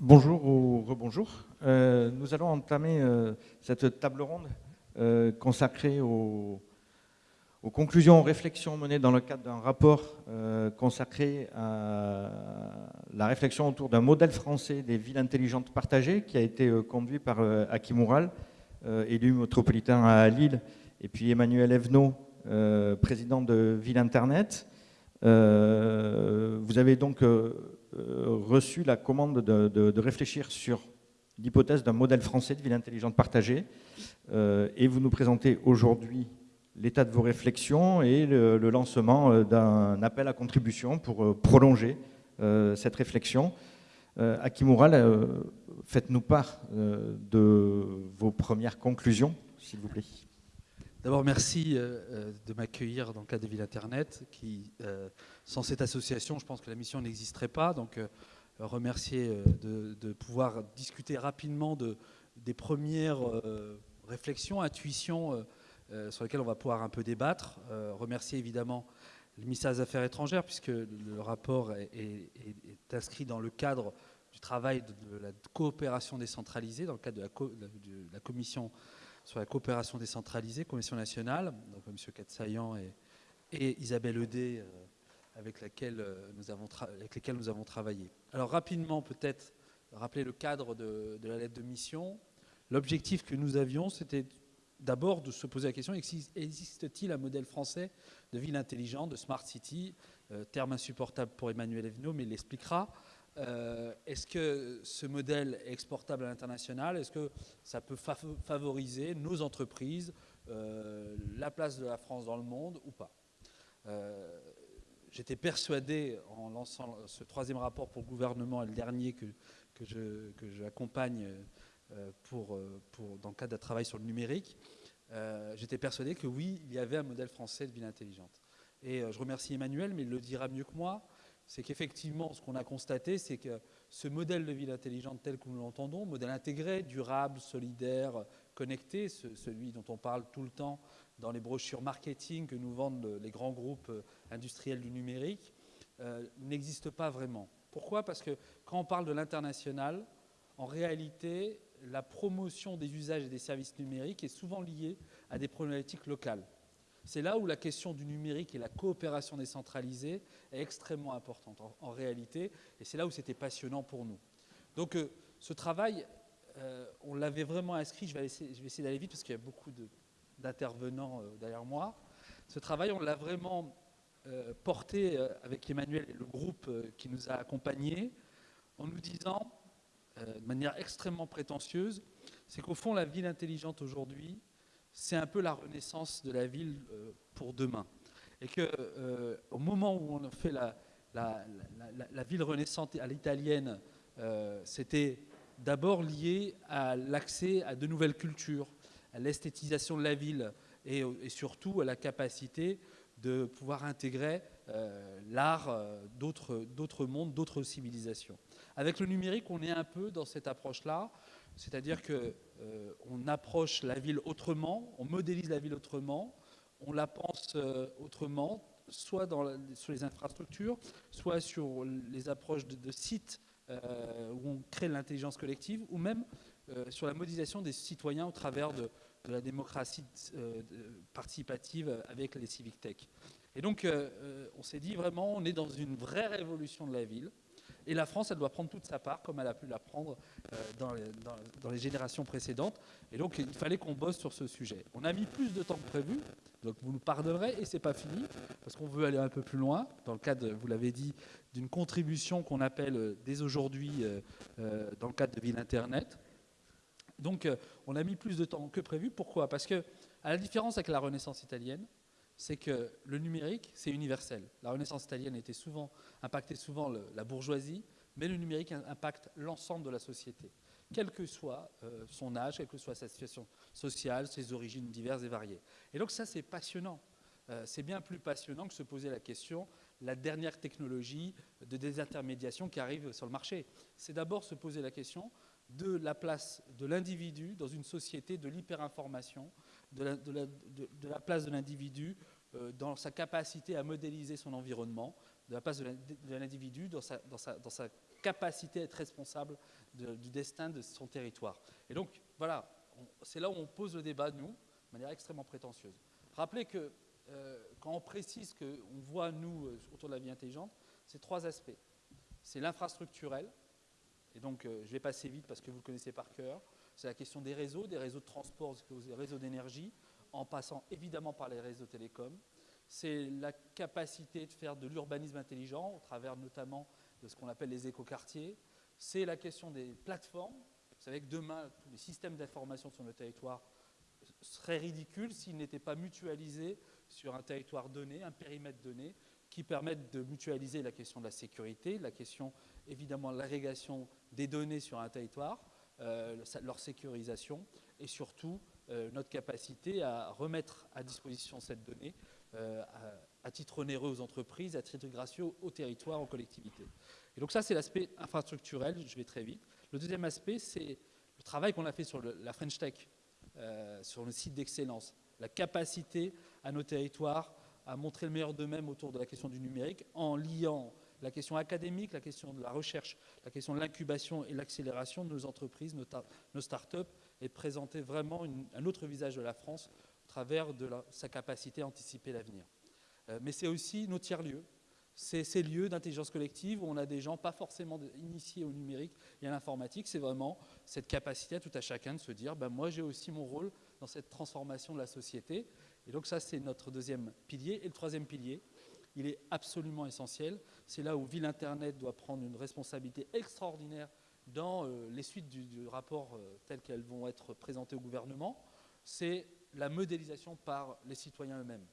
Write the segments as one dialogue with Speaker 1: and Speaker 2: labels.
Speaker 1: Bonjour ou rebonjour. Euh, nous allons entamer euh, cette table ronde euh, consacrée aux, conclusions, aux réflexions menées dans le cadre d'un rapport consacré à la réflexion autour d'un modèle français des villes intelligentes partagées qui a été conduit par Hakim Oural, élu métropolitain à Lille, et puis Emmanuel Evenot, président de Ville Internet. vous avez donc reçu la commande de, réfléchir sur l'hypothèse d'un modèle français de ville intelligente partagée. Euh, et vous nous présentez aujourd'hui l'état de vos réflexions et le, lancement euh, d'un appel à contribution pour prolonger cette réflexion. Akimura, faites-nous part de vos premières conclusions, s'il vous plaît.
Speaker 2: D'abord, merci euh, euh, de m'accueillir dans le cadre de Ville Internet, qui, euh, sans cette association, je pense que la mission n'existerait pas. Donc, remercier de, pouvoir discuter rapidement de, des premières réflexions, intuitions sur lesquelles on va pouvoir un peu débattre. remercier évidemment le ministère des Affaires étrangères, puisque le rapport est, inscrit dans le cadre du travail de, la coopération décentralisée, dans le cadre de la, de la commission sur la coopération décentralisée, Commission nationale, donc M. Katsayan et, et Isabelle Eudé, euh, avec, laquelle, euh, nous avons avec lesquelles nous avons travaillé. Alors rapidement, peut-être rappeler le cadre de, la lettre de mission. L'objectif que nous avions, c'était d'abord de se poser la question, existe-t-il un modèle français de ville intelligente, de smart city euh, Terme insupportable pour Emmanuel Evenot, mais il l'expliquera. Euh, est-ce que ce modèle est exportable à l'international? Est-ce que ça peut favoriser nos entreprises, la place de la France dans le monde ou pas? J'étais persuadé, en lançant ce troisième rapport pour le gouvernement et le dernier que, que j'accompagne pour, pour, dans le cadre d'un travail sur le numérique, j'étais persuadé que oui, il y avait un modèle français de ville intelligente. Et je remercie Emmanuel, mais il le dira mieux que moi c'est qu'effectivement, ce qu'on a constaté, c'est que ce modèle de ville intelligente tel que nous l'entendons, modèle intégré, durable, solidaire, connecté, celui dont on parle tout le temps dans les brochures marketing que nous vendent les grands groupes industriels du numérique, euh, n'existe pas vraiment. Pourquoi? Parce que quand on parle de l'international, en réalité, la promotion des usages et des services numériques est souvent liée à des problématiques locales. C'est là où la question du numérique et la coopération décentralisée est extrêmement importante en, réalité, et c'est là où c'était passionnant pour nous. Donc euh, ce travail, euh, on l'avait vraiment inscrit, je vais, essayer, d'aller vite parce qu'il y a beaucoup d'intervenants derrière moi. Ce travail, on l'a vraiment porté avec Emmanuel et le groupe qui nous a accompagnés en nous disant, de manière extrêmement prétentieuse, c'est qu'au fond, la ville intelligente aujourd'hui, c'est un peu la renaissance de la ville euh, pour demain. Et qu'au euh, moment où on fait la, ville renaissante à l'italienne, euh, c'était d'abord lié à l'accès à de nouvelles cultures, à l'esthétisation de la ville et, surtout à la capacité de pouvoir intégrer l'art d'autres mondes, d'autres civilisations. Avec le numérique, on est un peu dans cette approche-là, c'est-à-dire que euh, on approche la ville autrement, on modélise la ville autrement, on la pense euh, autrement, soit sur les infrastructures, soit sur les approches de, sites euh, où on crée l'intelligence collective, ou même sur la modélisation des citoyens au travers de, la démocratie participative avec les civic tech. Et donc, on s'est dit vraiment, on est dans une vraie révolution de la ville. Et la France, elle doit prendre toute sa part, comme elle a pu la prendre euh, dans, les, générations précédentes. Et donc, il fallait qu'on bosse sur ce sujet. On a mis plus de temps que prévu, donc vous nous pardonnerez, et c'est pas fini, parce qu'on veut aller un peu plus loin, dans le cadre, vous l'avez dit, d'une contribution qu'on appelle euh, dès aujourd'hui, euh, dans le cadre de Ville Internet. Donc, on a mis plus de temps que prévu. Pourquoi? Parce que, à la différence avec la Renaissance italienne, c'est que le numérique, c'est universel. La Renaissance italienne impactait souvent la bourgeoisie, mais le numérique impacte l'ensemble de la société, quel que soit euh, son âge, quelle que soit sa situation sociale, ses origines diverses et variées. Et donc ça, c'est passionnant. Euh, c'est bien plus passionnant que se poser la question, la dernière technologie de désintermédiation qui arrive sur le marché. C'est d'abord se poser la question de la place de l'individu dans une société de l'hyperinformation, de la, place de l'individu euh, dans sa capacité à modéliser son environnement de la place de l'individu dans sa, capacité à être responsable du destin de son territoire. Et donc, voilà, c'est là où on pose le débat, nous, de manière extrêmement prétentieuse. Rappelez que euh, quand on précise qu'on voit, nous, euh, autour de la vie intelligente, c'est trois aspects. C'est l'infrastructurel, et donc euh, je vais passer vite parce que vous le connaissez par cœur. C'est la question des réseaux, des réseaux de transport, des réseaux d'énergie, en passant évidemment par les réseaux télécoms. C'est la capacité de faire de l'urbanisme intelligent, au travers notamment de ce qu'on appelle les écoquartiers. C'est la question des plateformes. Vous savez que demain, tous les systèmes d'information sur le territoire seraient ridicules s'ils n'étaient pas mutualisés sur un territoire donné, un périmètre donné, qui permettent de mutualiser la question de la sécurité, la question évidemment de l'agrégation des données sur un territoire, euh, leur sécurisation et surtout euh, notre capacité à remettre à disposition cette donnée euh, à, titre onéreux aux entreprises, à titre gracieux au territoire, aux collectivités. Et donc ça, c'est l'aspect infrastructurel, je vais très vite. Le deuxième aspect, c'est le travail qu'on a fait sur la French Tech, sur le site d'excellence, la capacité à nos territoires à montrer le meilleur d'eux-mêmes autour de la question du numérique en liant la question académique, la question de la recherche, la question de l'incubation et l'accélération de nos entreprises, nos, start-up, et présenter vraiment un autre visage de la France au travers de sa capacité à anticiper l'avenir. Euh, mais c'est aussi nos tiers-lieux. C'est ces lieux d'intelligence collective où on a des gens pas forcément initiés au numérique et à l'informatique. C'est vraiment cette capacité à tout à chacun de se dire ben moi j'ai aussi mon rôle dans cette transformation de la société. Et donc ça, c'est notre deuxième pilier. Et le troisième pilier, il est absolument essentiel. C'est là où Ville Internet doit prendre une responsabilité extraordinaire dans euh, les suites du, rapport euh, qu'elles vont être présentées au gouvernement. C'est la modélisation par les citoyens eux-mêmes.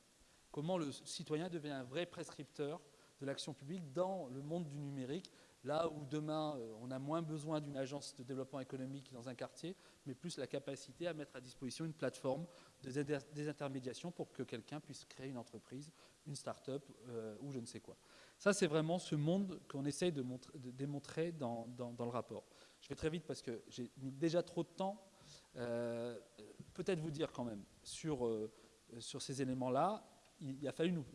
Speaker 2: Comment le citoyen devient un vrai prescripteur de l'action publique dans le monde du numérique Là où demain, euh, on a moins besoin d'une agence de développement économique dans un quartier, mais plus la capacité à mettre à disposition une plateforme de désintermédiation pour que quelqu'un puisse créer une entreprise, une start-up euh, ou je ne sais quoi. Ça, c'est vraiment ce monde qu'on essaye de, démontrer dans, le rapport. Je vais très vite parce que j'ai mis déjà trop de temps. Euh, peut-être vous dire quand même sur, sur ces éléments-là, il, a fallu nous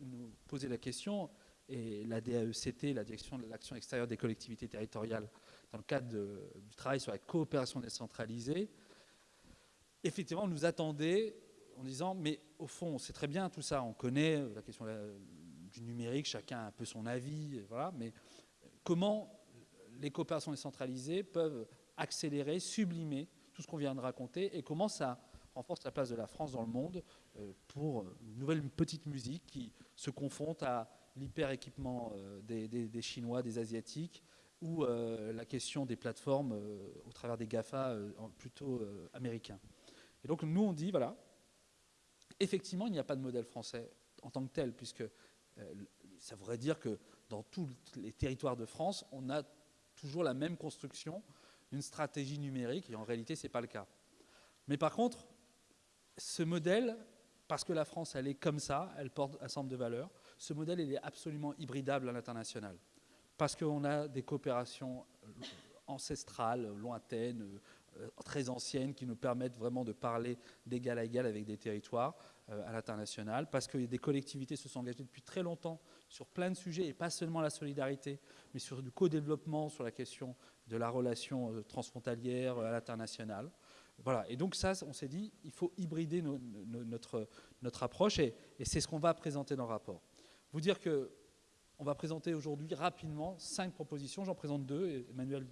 Speaker 2: poser la question et la DAECT, la Direction de l'action extérieure des collectivités territoriales, dans le cadre du travail sur la coopération décentralisée, effectivement, nous attendait en disant, mais au fond, c'est très bien tout ça, on connaît la question du numérique, chacun a un peu son avis, voilà, mais comment les coopérations décentralisées peuvent accélérer, sublimer tout ce qu'on vient de raconter et comment ça renforce la place de la France dans le monde euh, pour une nouvelle petite musique qui se confronte à l'hyper-équipement euh, des, Chinois, des Asiatiques, ou euh, la question des plateformes euh, au travers des GAFA plutôt américains. Et donc nous, on dit, voilà, effectivement, il n'y a pas de modèle français en tant que tel, puisque ça voudrait dire que dans tous les territoires de France, on a toujours la même construction d'une stratégie numérique, et en réalité, ce n'est pas le cas. Mais par contre, ce modèle, parce que la France, elle est comme ça, elle porte un certain de valeurs, ce modèle il est absolument hybridable à l'international. Parce qu'on a des coopérations euh, ancestrales, lointaines, euh, très anciennes, qui nous permettent vraiment de parler d'égal à égal avec des territoires euh, à l'international, parce que des collectivités se sont engagées depuis très longtemps sur plein de sujets, et pas seulement la solidarité, mais sur du co-développement, sur la question de la relation transfrontalière à l'international. Voilà, et donc ça, on s'est dit, il faut hybrider notre, notre approche, et c'est ce qu'on va présenter dans le rapport. Vous dire que on va présenter aujourd'hui rapidement cinq propositions. J'en présente deux Emmanuel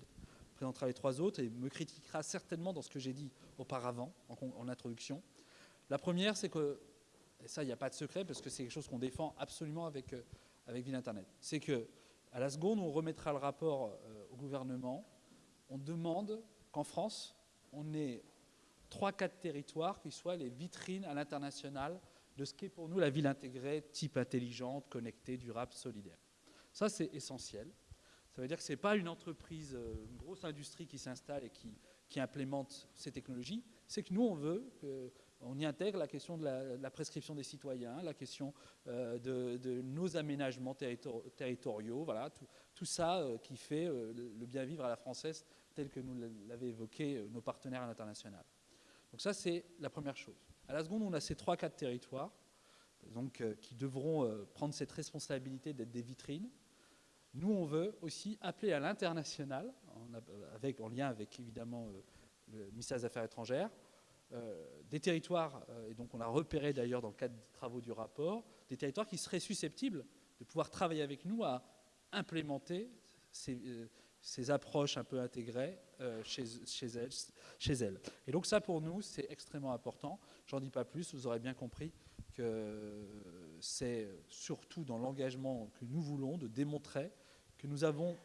Speaker 2: présentera les trois autres et me critiquera certainement dans ce que j'ai dit auparavant en, introduction. La première, c'est que, et ça, il n'y a pas de secret parce que c'est quelque chose qu'on défend absolument avec, euh, avec Ville Internet, c'est que à la seconde on remettra le rapport euh, au gouvernement, on demande qu'en France, on ait trois, quatre territoires qui soient les vitrines à l'international de ce qu'est pour nous la ville intégrée, type intelligente, connectée, durable, solidaire. Ça, c'est essentiel. Ça veut dire que ce n'est pas une entreprise, euh, une grosse industrie qui s'installe et qui, implémente ces technologies. C'est que nous, on veut qu'on y intègre la question de la, prescription des citoyens, la question euh, de, nos aménagements territoriaux, voilà, tout, ça euh, qui fait le bien vivre à la française tel que nous l'avaient évoqué nos partenaires à l'international. Donc ça, c'est la première chose. À la seconde, on a ces trois, quatre territoires donc, qui devront prendre cette responsabilité d'être des vitrines. Nous, on veut aussi appeler à l'international, en, en lien avec évidemment le ministère des Affaires étrangères, des territoires, et donc on a repéré d'ailleurs dans le cadre des travaux du rapport, des territoires qui seraient susceptibles de pouvoir travailler avec nous à implémenter ces, ces approches un peu intégrées euh, chez, chez, elles, chez elles. Et donc ça, pour nous, c'est extrêmement important. J'en dis pas plus, vous aurez bien compris que c'est surtout dans l'engagement que nous voulons de démontrer que nous avons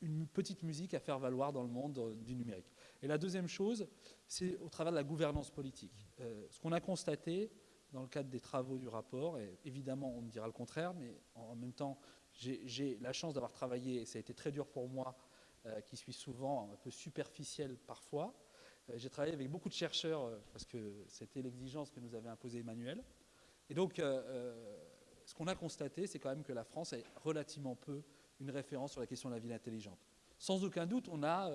Speaker 2: une petite musique à faire valoir dans le monde du numérique. Et la deuxième chose, c'est au travers de la gouvernance politique. Euh, ce qu'on a constaté dans le cadre des travaux du rapport, et évidemment on me dira le contraire, mais en même temps j'ai la chance d'avoir travaillé, et ça a été très dur pour moi, euh, qui suis souvent un peu superficiel parfois. Euh, j'ai travaillé avec beaucoup de chercheurs, euh, parce que c'était l'exigence que nous avait imposée Emmanuel. Et donc, ce qu'on a constaté, c'est quand même que la France est relativement peu une référence sur la question de la ville intelligente. Sans aucun doute, on a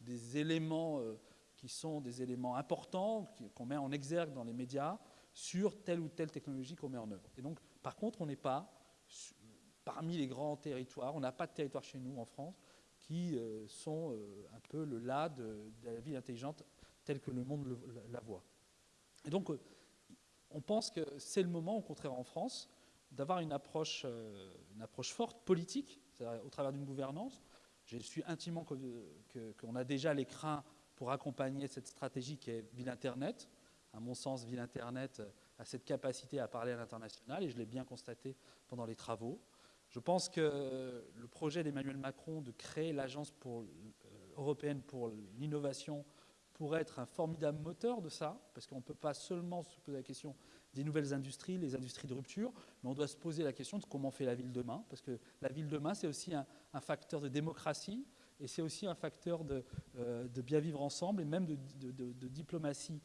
Speaker 2: des éléments qui sont des éléments importants, qu'on met en exergue dans les médias, sur telle ou telle technologie qu'on met en œuvre. Et donc, par contre, on n'est pas parmi les grands territoires. On n'a pas de territoire chez nous en France qui euh, sont euh, un peu le là de, la ville intelligente telle que le monde la voit. Et donc, euh, on pense que c'est le moment, au contraire en France, d'avoir une approche, une approche forte, politique, au travers d'une gouvernance. Je suis intimement qu'on a déjà les crins pour accompagner cette stratégie qui est Ville Internet. À mon sens, Ville Internet a cette capacité à parler à l'international, et je l'ai bien constaté pendant les travaux. Je pense que le projet d'Emmanuel Macron de créer l'agence euh, européenne pour l'innovation pourrait être un formidable moteur de ça, parce qu'on ne peut pas seulement se poser la question des nouvelles industries, les industries de rupture, mais on doit se poser la question de comment fait la ville demain, parce que la ville demain, c'est aussi un, facteur de démocratie, et c'est aussi un facteur de, euh, bien vivre ensemble, et même de, diplomatie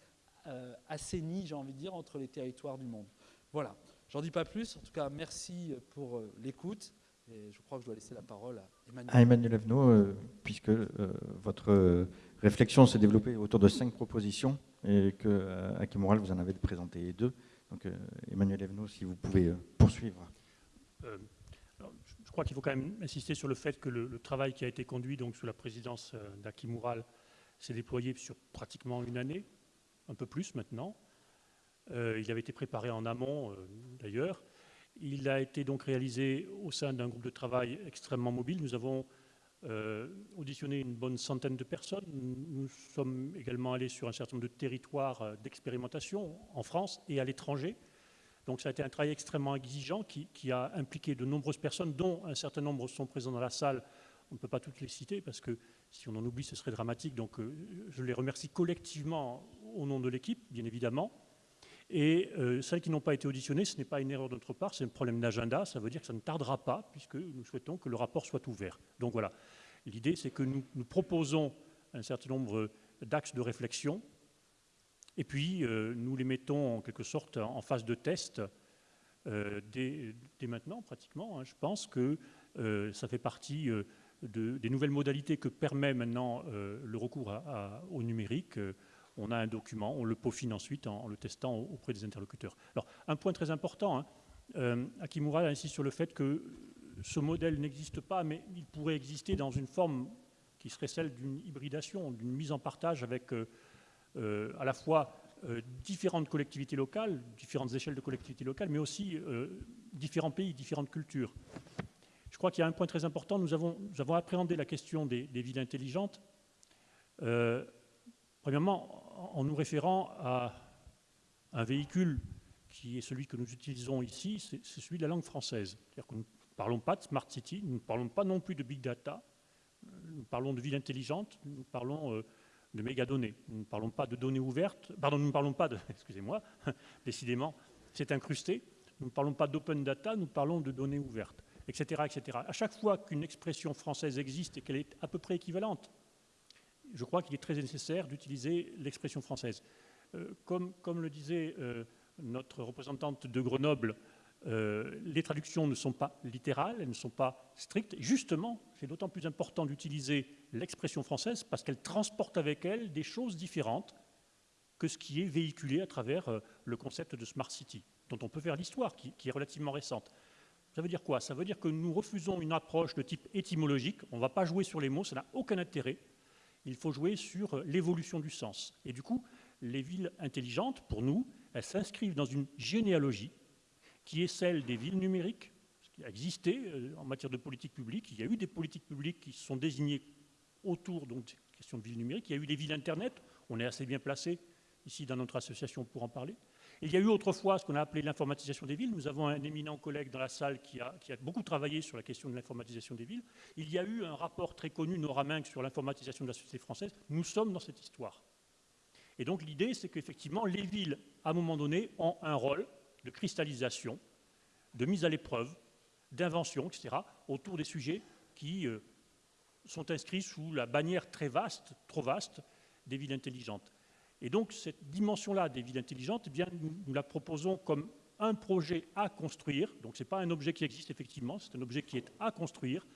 Speaker 2: euh, assainie, j'ai envie de dire, entre les territoires du monde. Voilà. J'en dis pas plus. En tout cas, merci pour euh, l'écoute. Et je crois que je dois laisser la parole à Emmanuel.
Speaker 1: À Emmanuel Aveno, euh, puisque votre réflexion s'est développée autour de cinq propositions et que à Moral, vous en avez présenté deux. Donc, Emmanuel Aveno, si vous pouvez poursuivre.
Speaker 3: je crois qu'il faut quand même insister sur le fait que le, travail qui a été conduit donc, sous la présidence d'Aki Moural s'est déployé sur pratiquement une année, un peu plus maintenant. Euh, il avait été préparé en amont, euh, d'ailleurs. Il a été donc réalisé au sein d'un groupe de travail extrêmement mobile. Nous avons euh, auditionné une bonne centaine de personnes. Nous sommes également allés sur un certain nombre de territoires d'expérimentation en France et à l'étranger. Donc ça a été un travail extrêmement exigeant qui, qui, a impliqué de nombreuses personnes, dont un certain nombre sont présents dans la salle. On ne peut pas toutes les citer parce que si on en oublie, ce serait dramatique. Donc je les remercie collectivement au nom de l'équipe, bien évidemment. Et euh, celles qui n'ont pas été auditionnées, ce n'est pas une erreur de notre part, c'est un problème d'agenda. Ça veut dire que ça ne tardera pas, puisque nous souhaitons que le rapport soit ouvert. Donc voilà, l'idée c'est que nous, proposons un certain nombre d'axes de réflexion, et puis euh, nous les mettons en quelque sorte en phase de test euh, dès, maintenant, pratiquement. Hein. Je pense que ça fait partie des nouvelles modalités que permet maintenant le recours au numérique on a un document, on le peaufine ensuite en, le testant auprès des interlocuteurs. Alors, un point très important, hein, euh, Akimura insiste sur le fait que ce modèle n'existe pas, mais il pourrait exister dans une forme qui serait celle d'une hybridation, d'une mise en partage avec euh, euh, à la fois différentes collectivités locales, différentes échelles de collectivités locales, mais aussi différents pays, différentes cultures. Je crois qu'il y a un point très important, nous avons, appréhendé la question des, des villes intelligentes. premièrement, en nous référant à un véhicule qui est celui que nous utilisons ici, c'est celui de la langue française. C'est-à-dire que nous ne parlons pas de Smart City, nous ne parlons pas non plus de Big Data, nous parlons de ville intelligente, nous parlons euh, de mégadonnées. Nous ne parlons pas de données ouvertes, pardon, nous ne parlons pas de, excusez-moi, décidément, c'est incrusté, nous ne parlons pas d'open data, nous parlons de données ouvertes, etc. etc. À chaque fois qu'une expression française existe et qu'elle est à peu près équivalente je crois qu'il est très nécessaire d'utiliser l'expression française. Euh, comme, le disait euh, notre représentante de Grenoble, euh, les traductions ne sont pas littérales, elles ne sont pas strictes. Justement, c'est d'autant plus important d'utiliser l'expression française parce qu'elle transporte avec elle des choses différentes que ce qui est véhiculé à travers le concept de Smart City, dont on peut faire l'histoire, qui, qui, est relativement récente. Ça veut dire quoi? Ça veut dire que nous refusons une approche de type étymologique. On ne va pas jouer sur les mots, ça n'a aucun intérêt. Il faut jouer sur l'évolution du sens. Et du coup, les villes intelligentes, pour nous, elles s'inscrivent dans une généalogie qui est celle des villes numériques, ce qui a existé euh, en matière de politique publique. Il y a eu des politiques publiques qui se sont désignées autour donc, des questions de villes numériques. Il y a eu des villes Internet. On est assez bien placé ici dans notre association pour en parler. Il y a eu autrefois ce qu'on a appelé l'informatisation des villes. Nous avons un éminent collègue dans la salle qui a, beaucoup travaillé sur la question de l'informatisation des villes. Il y a eu un rapport très connu, Nora sur l'informatisation de la société française. Nous sommes dans cette histoire. Et donc l'idée, c'est qu'effectivement, les villes, à un moment donné, ont un rôle de cristallisation, de mise à l'épreuve, d'invention, etc., autour des sujets qui euh, sont inscrits sous la bannière très vaste, trop vaste, des villes intelligentes. Et donc cette dimension-là des villes intelligentes, eh bien, nous, la proposons comme un projet à construire. Donc ce n'est pas un objet qui existe effectivement, c'est un objet qui est à construire.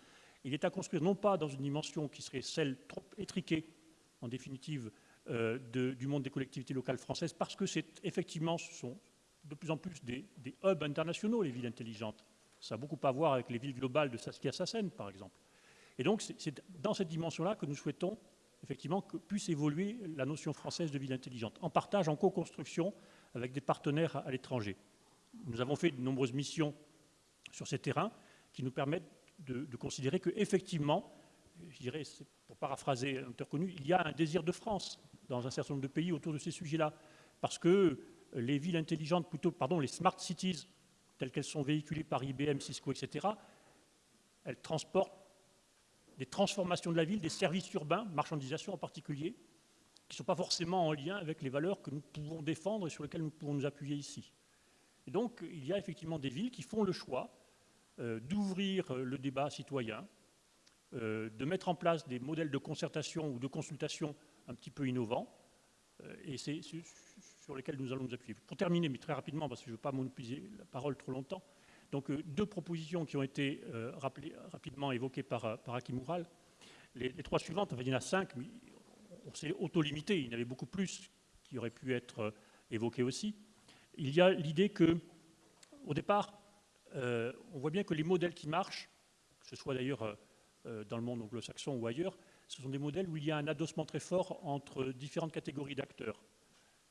Speaker 3: Il est à construire non pas dans une dimension qui serait celle trop étriquée, en définitive, euh, du monde des collectivités locales françaises, parce que c'est effectivement, ce sont de plus en plus des, hubs internationaux, les villes intelligentes. Ça a beaucoup à voir avec les villes globales de Saskia Sassen, par exemple. Et donc, c'est dans cette dimension-là que nous souhaitons effectivement, que puisse évoluer la notion française de ville intelligente, en partage, en co-construction avec des partenaires à, l'étranger. Nous avons fait de nombreuses missions sur ces terrains qui nous permettent de, considérer qu'effectivement, je dirais, pour paraphraser un connu, il y a un désir de France dans un certain nombre de pays autour de ces sujets-là, parce que les villes intelligentes, plutôt, pardon, les smart cities, telles qu'elles sont véhiculées par IBM, Cisco, etc., elles transportent des transformations de la ville, des services urbains, marchandisation en particulier, qui ne sont pas forcément en lien avec les valeurs que nous pouvons défendre et sur lesquelles nous pouvons nous appuyer ici. Et donc, il y a effectivement des villes qui font le choix euh, d'ouvrir le débat citoyen, euh, de mettre en place des modèles de concertation ou de consultation un petit peu innovants, euh, et c'est sur lesquels nous allons nous appuyer. Pour terminer, mais très rapidement, parce que je ne veux pas monopoliser la parole trop longtemps, donc euh, deux propositions qui ont été euh, rapidement évoquées par, euh, par Moural. Les, trois suivantes, enfin, il y en a cinq, mais on s'est auto-limité, il y en avait beaucoup plus qui auraient pu être évoqués aussi. Il y a l'idée que, au départ, on voit bien que les modèles qui marchent, que ce soit d'ailleurs dans le monde anglo-saxon ou ailleurs, ce sont des modèles où il y a un adossement très fort entre différentes catégories d'acteurs.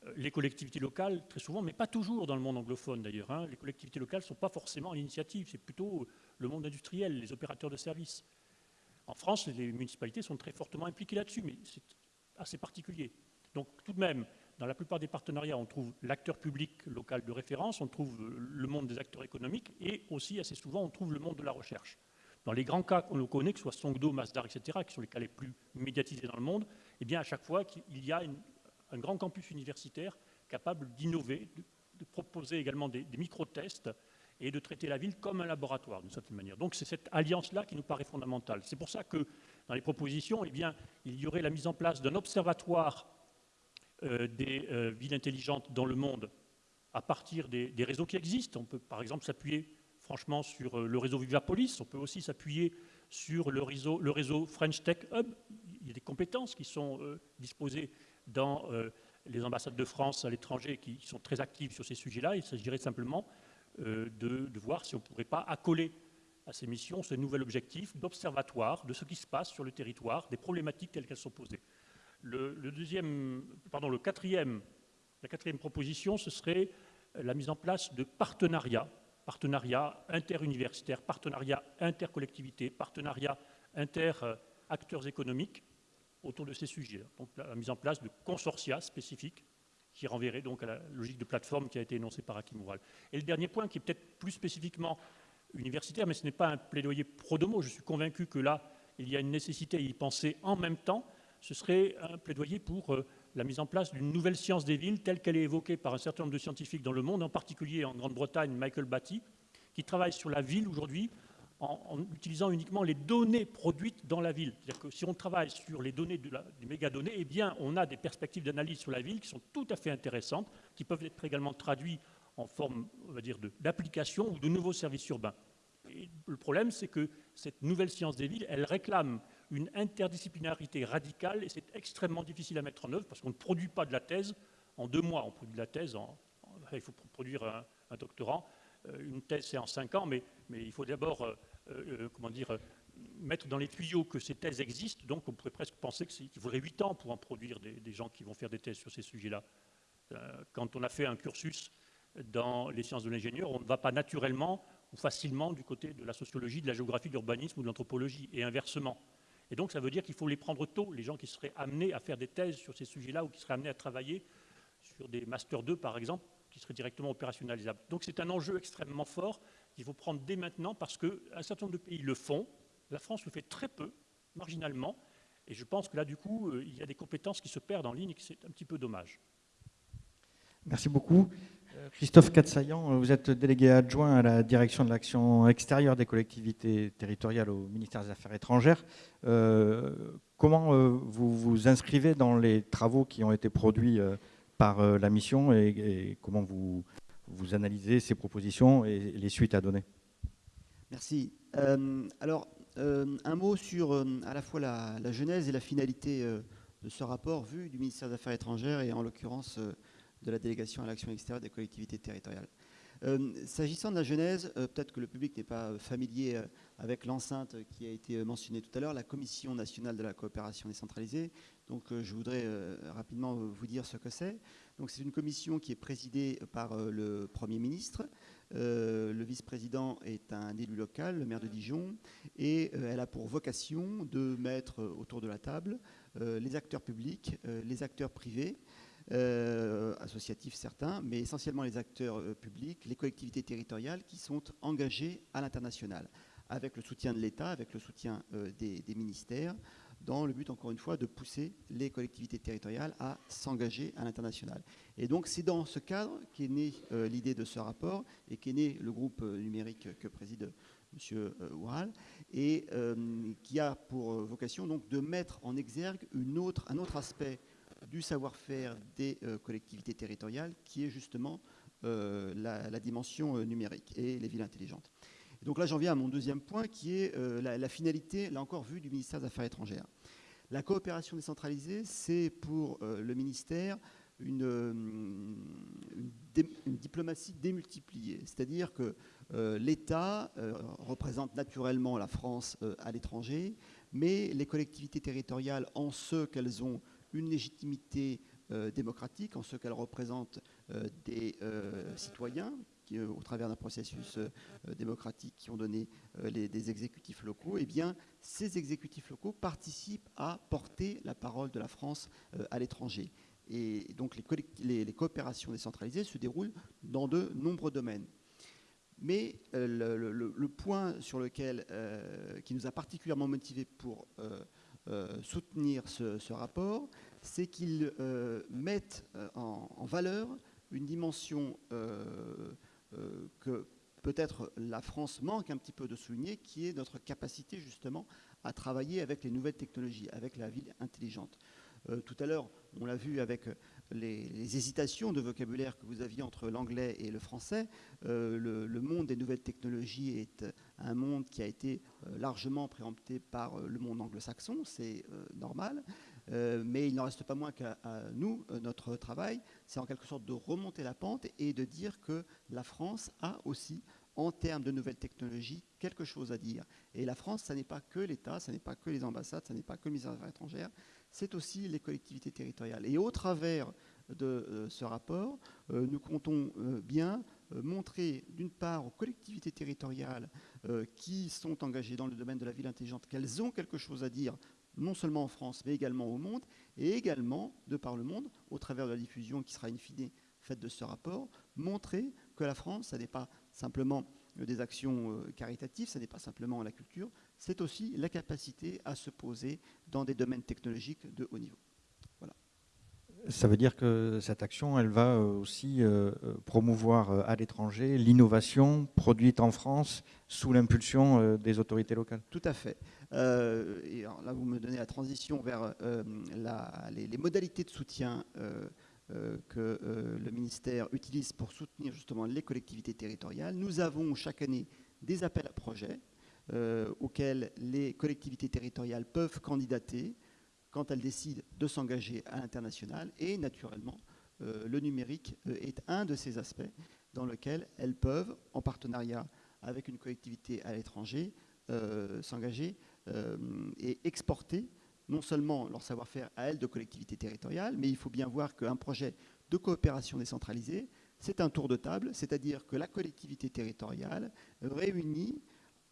Speaker 3: Euh, les collectivités locales, très souvent, mais pas toujours dans le monde anglophone d'ailleurs. Hein. Les collectivités locales ne sont pas forcément à l'initiative, c'est plutôt le monde industriel, les opérateurs de services. En France, les municipalités sont très fortement impliquées là-dessus, mais c'est assez particulier. Donc tout de même, dans la plupart des partenariats, on trouve l'acteur public local de référence, on trouve le monde des acteurs économiques et aussi, assez souvent, on trouve le monde de la recherche. Dans les grands cas qu'on connaît, que ce soit Songdo, Masdar, etc., qui sont les cas les plus médiatisés dans le monde, eh bien, à chaque fois, il y a une, un grand campus universitaire capable d'innover, de, proposer également des, micro-tests et de traiter la ville comme un laboratoire d'une certaine manière. Donc c'est cette alliance-là qui nous paraît fondamentale. C'est pour ça que dans les propositions, eh bien, il y aurait la mise en place d'un observatoire euh, des euh, villes intelligentes dans le monde à partir des, réseaux qui existent. On peut par exemple s'appuyer franchement sur euh, le réseau Vivapolis, on peut aussi s'appuyer sur le réseau, le réseau French Tech Hub. Il y a des compétences qui sont disposées dans euh, les ambassades de France à l'étranger qui sont très actives sur ces sujets-là. Il s'agirait simplement euh, de, voir si on ne pourrait pas accoler à ces missions ce nouvel objectif d'observatoire de ce qui se passe sur le territoire, des problématiques telles qu'elles sont posées. Le, deuxième, pardon, le quatrième, la quatrième proposition, ce serait la mise en place de partenariats, partenariats interuniversitaires, partenariats intercollectivités, partenariats inter-acteurs économiques, autour de ces sujets. Donc la mise en place de consortia spécifiques qui renverrait donc à la logique de plateforme qui a été énoncée par Hakim Oural. Et le dernier point, qui est peut-être plus spécifiquement universitaire, mais ce n'est pas un plaidoyer pro domo, je suis convaincu que là, il y a une nécessité à y penser en même temps, ce serait un plaidoyer pour euh, la mise en place d'une nouvelle science des villes telle qu'elle est évoquée par un certain nombre de scientifiques dans le monde, en particulier en Grande-Bretagne, Michael Batty, qui travaille sur la ville aujourd'hui en, utilisant uniquement les données produites dans la ville. C'est-à-dire que si on travaille sur les données de des mégadonnées, eh bien, on a des perspectives d'analyse sur la ville qui sont tout à fait intéressantes, qui peuvent être également traduites en forme, on va dire, d'application ou de nouveaux services urbains. Le problème, c'est que cette nouvelle science des villes, elle réclame une interdisciplinarité radicale et c'est extrêmement difficile à mettre en œuvre parce qu'on ne produit pas de la thèse en deux mois. On produit de la thèse en, il faut produire un, un doctorant. Euh, une thèse, c'est en cinq ans, mais mais il faut d'abord, comment dire, mettre dans les tuyaux que ces thèses existent. Donc, on pourrait presque penser qu'il faudrait 8 ans pour en produire des, gens qui vont faire des thèses sur ces sujets-là. quand on a fait un cursus dans les sciences de l'ingénieur, on ne va pas naturellement ou facilement du côté de la sociologie, de la géographie, de l'urbanisme ou de l'anthropologie, et inversement. Et donc ça veut dire qu'il faut les prendre tôt, les gens qui seraient amenés à faire des thèses sur ces sujets-là ou qui seraient amenés à travailler sur des Master 2 par exemple, qui seraient directement opérationnalisables. Donc c'est un enjeu extrêmement fort qu'il faut prendre dès maintenant parce qu'un certain nombre de pays le font, la France le fait très peu, marginalement, et je pense que là du coup euh, il y a des compétences qui se perdent en ligne et que c'est un petit peu dommage.
Speaker 1: Merci beaucoup. Euh, Christophe Katsayan, vous êtes délégué adjoint à la direction de l'action extérieure des collectivités territoriales au ministère des Affaires étrangères. Euh, comment euh, vous vous inscrivez dans les travaux qui ont été produits par la mission et, comment vous, vous analysez ces propositions et les suites à donner
Speaker 4: Merci. alors, un mot sur à la fois la, genèse et la finalité de ce rapport vu du ministère des Affaires étrangères et en l'occurrence de la délégation à l'action extérieure des collectivités territoriales. Euh, s'agissant de la genèse, euh, peut-être que le public n'est pas euh, familier avec l'enceinte qui a été mentionnée tout à l'heure, la Commission nationale de la coopération décentralisée. Donc je voudrais rapidement vous dire ce que c'est. C'est une commission qui est présidée par le Premier ministre. le vice-président est un élu local, le maire de Dijon, et elle a pour vocation de mettre autour de la table les acteurs publics, les acteurs privés, euh, associatifs certains, mais essentiellement les acteurs euh, publics, les collectivités territoriales qui sont engagés à l'international, avec le soutien de l'État, avec le soutien euh, des, ministères, dans le but, encore une fois, de pousser les collectivités territoriales à s'engager à l'international. Et donc, c'est dans ce cadre qu'est née l'idée de ce rapport et qu'est né le groupe numérique que préside M. Oural, et qui a pour vocation donc, de mettre en exergue un autre aspect du savoir-faire des euh, collectivités territoriales, qui est justement euh, la, dimension euh, numérique et les villes intelligentes. Donc là, j'en viens à mon deuxième point, qui est la, finalité, là encore, vue du ministère des Affaires étrangères. La coopération décentralisée, c'est pour le ministère une, diplomatie démultipliée. C'est-à-dire que l'État représente naturellement la France à l'étranger, mais les collectivités territoriales, en ce qu'elles ont une légitimité euh, démocratique en ce qu'elle représente euh, des euh, citoyens qui, au travers d'un processus démocratique qui ont donné des exécutifs locaux, eh bien, ces exécutifs locaux participent à porter la parole de la France à l'étranger. Et donc les, les, coopérations décentralisées se déroulent dans de nombreux domaines. Mais le, point sur lequel, qui nous a particulièrement motivés pour euh, soutenir ce, rapport, c'est qu'ils euh, mettent euh, en, valeur une dimension que peut-être la France manque un petit peu de souligner, qui est notre capacité justement à travailler avec les nouvelles technologies, avec la ville intelligente. tout à l'heure, on l'a vu avec les, hésitations de vocabulaire que vous aviez entre l'anglais et le français. le, monde des nouvelles technologies est un monde qui a été euh, largement préempté par euh, le monde anglo-saxon, c'est euh, normal, mais il n'en reste pas moins qu'à nous, notre travail, c'est en quelque sorte de remonter la pente et de dire que la France a aussi en termes de nouvelles technologies, quelque chose à dire. Et la France, ce n'est pas que l'État, ce n'est pas que les ambassades, ce n'est pas que le ministère des étrangères, c'est aussi les collectivités territoriales. Et au travers de ce rapport, nous comptons bien montrer d'une part aux collectivités territoriales euh, qui sont engagées dans le domaine de la ville intelligente, qu'elles ont quelque chose à dire, non seulement en France, mais également au monde, et également, de par le monde, au travers de la diffusion qui sera in fine faite de ce rapport, montrer que la France, ce n'est pas simplement des actions euh, caritatives, ce n'est pas simplement la culture, c'est aussi la capacité à se poser dans des domaines technologiques de haut niveau.
Speaker 1: Ça veut dire que cette action, elle va euh, aussi euh, euh, promouvoir à l'étranger l'innovation produite en France sous l'impulsion des autorités locales.
Speaker 4: Tout à fait. et là, vous me donnez la transition vers les, modalités de soutien que le ministère utilise pour soutenir justement les collectivités territoriales. Nous avons chaque année des appels à projets auxquels les collectivités territoriales peuvent candidater quand elles décident de s'engager à l'international. Et naturellement, euh, le numérique euh, est un de ces aspects dans lequel elles peuvent, en partenariat avec une collectivité à l'étranger, s'engager et exporter non seulement leur savoir-faire à elles de collectivités territoriales, mais il faut bien voir qu'un projet de coopération décentralisée, c'est un tour de table, c'est-à-dire que la collectivité territoriale réunit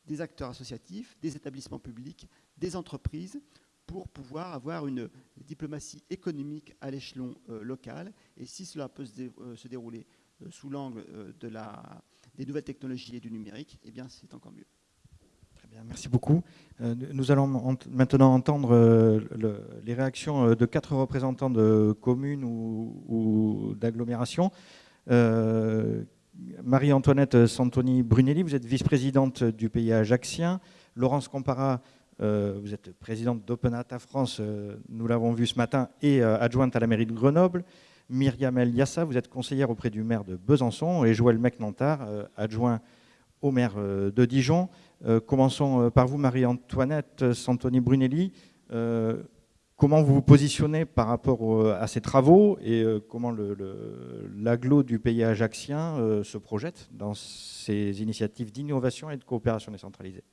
Speaker 4: des acteurs associatifs, des établissements publics, des entreprises, pour pouvoir avoir une diplomatie économique à l'échelon euh, local. Et si cela peut se, euh, dérouler euh, sous l'angle de la, des nouvelles technologies et du numérique, eh bien c'est encore mieux.
Speaker 1: Très bien, merci beaucoup. nous allons maintenant entendre les réactions de quatre représentants de communes ou, ou d'agglomérations. Marie-Antoinette Santoni Brunelli, vous êtes vice-présidente du pays ajaxien. Laurence Compara, vous êtes présidente d'Openata France, euh, nous l'avons vu ce matin, et euh, adjointe à la mairie de Grenoble. Myriam Eliassa, vous êtes conseillère auprès du maire de Besançon, et Joël Mecnantard, adjoint au maire de Dijon. commençons par vous, Marie-Antoinette Santoni Brunelli. Comment vous vous positionnez par rapport à ces travaux et euh, comment l'aglo du pays ajaxien euh, se projette dans ces initiatives d'innovation et de coopération décentralisée?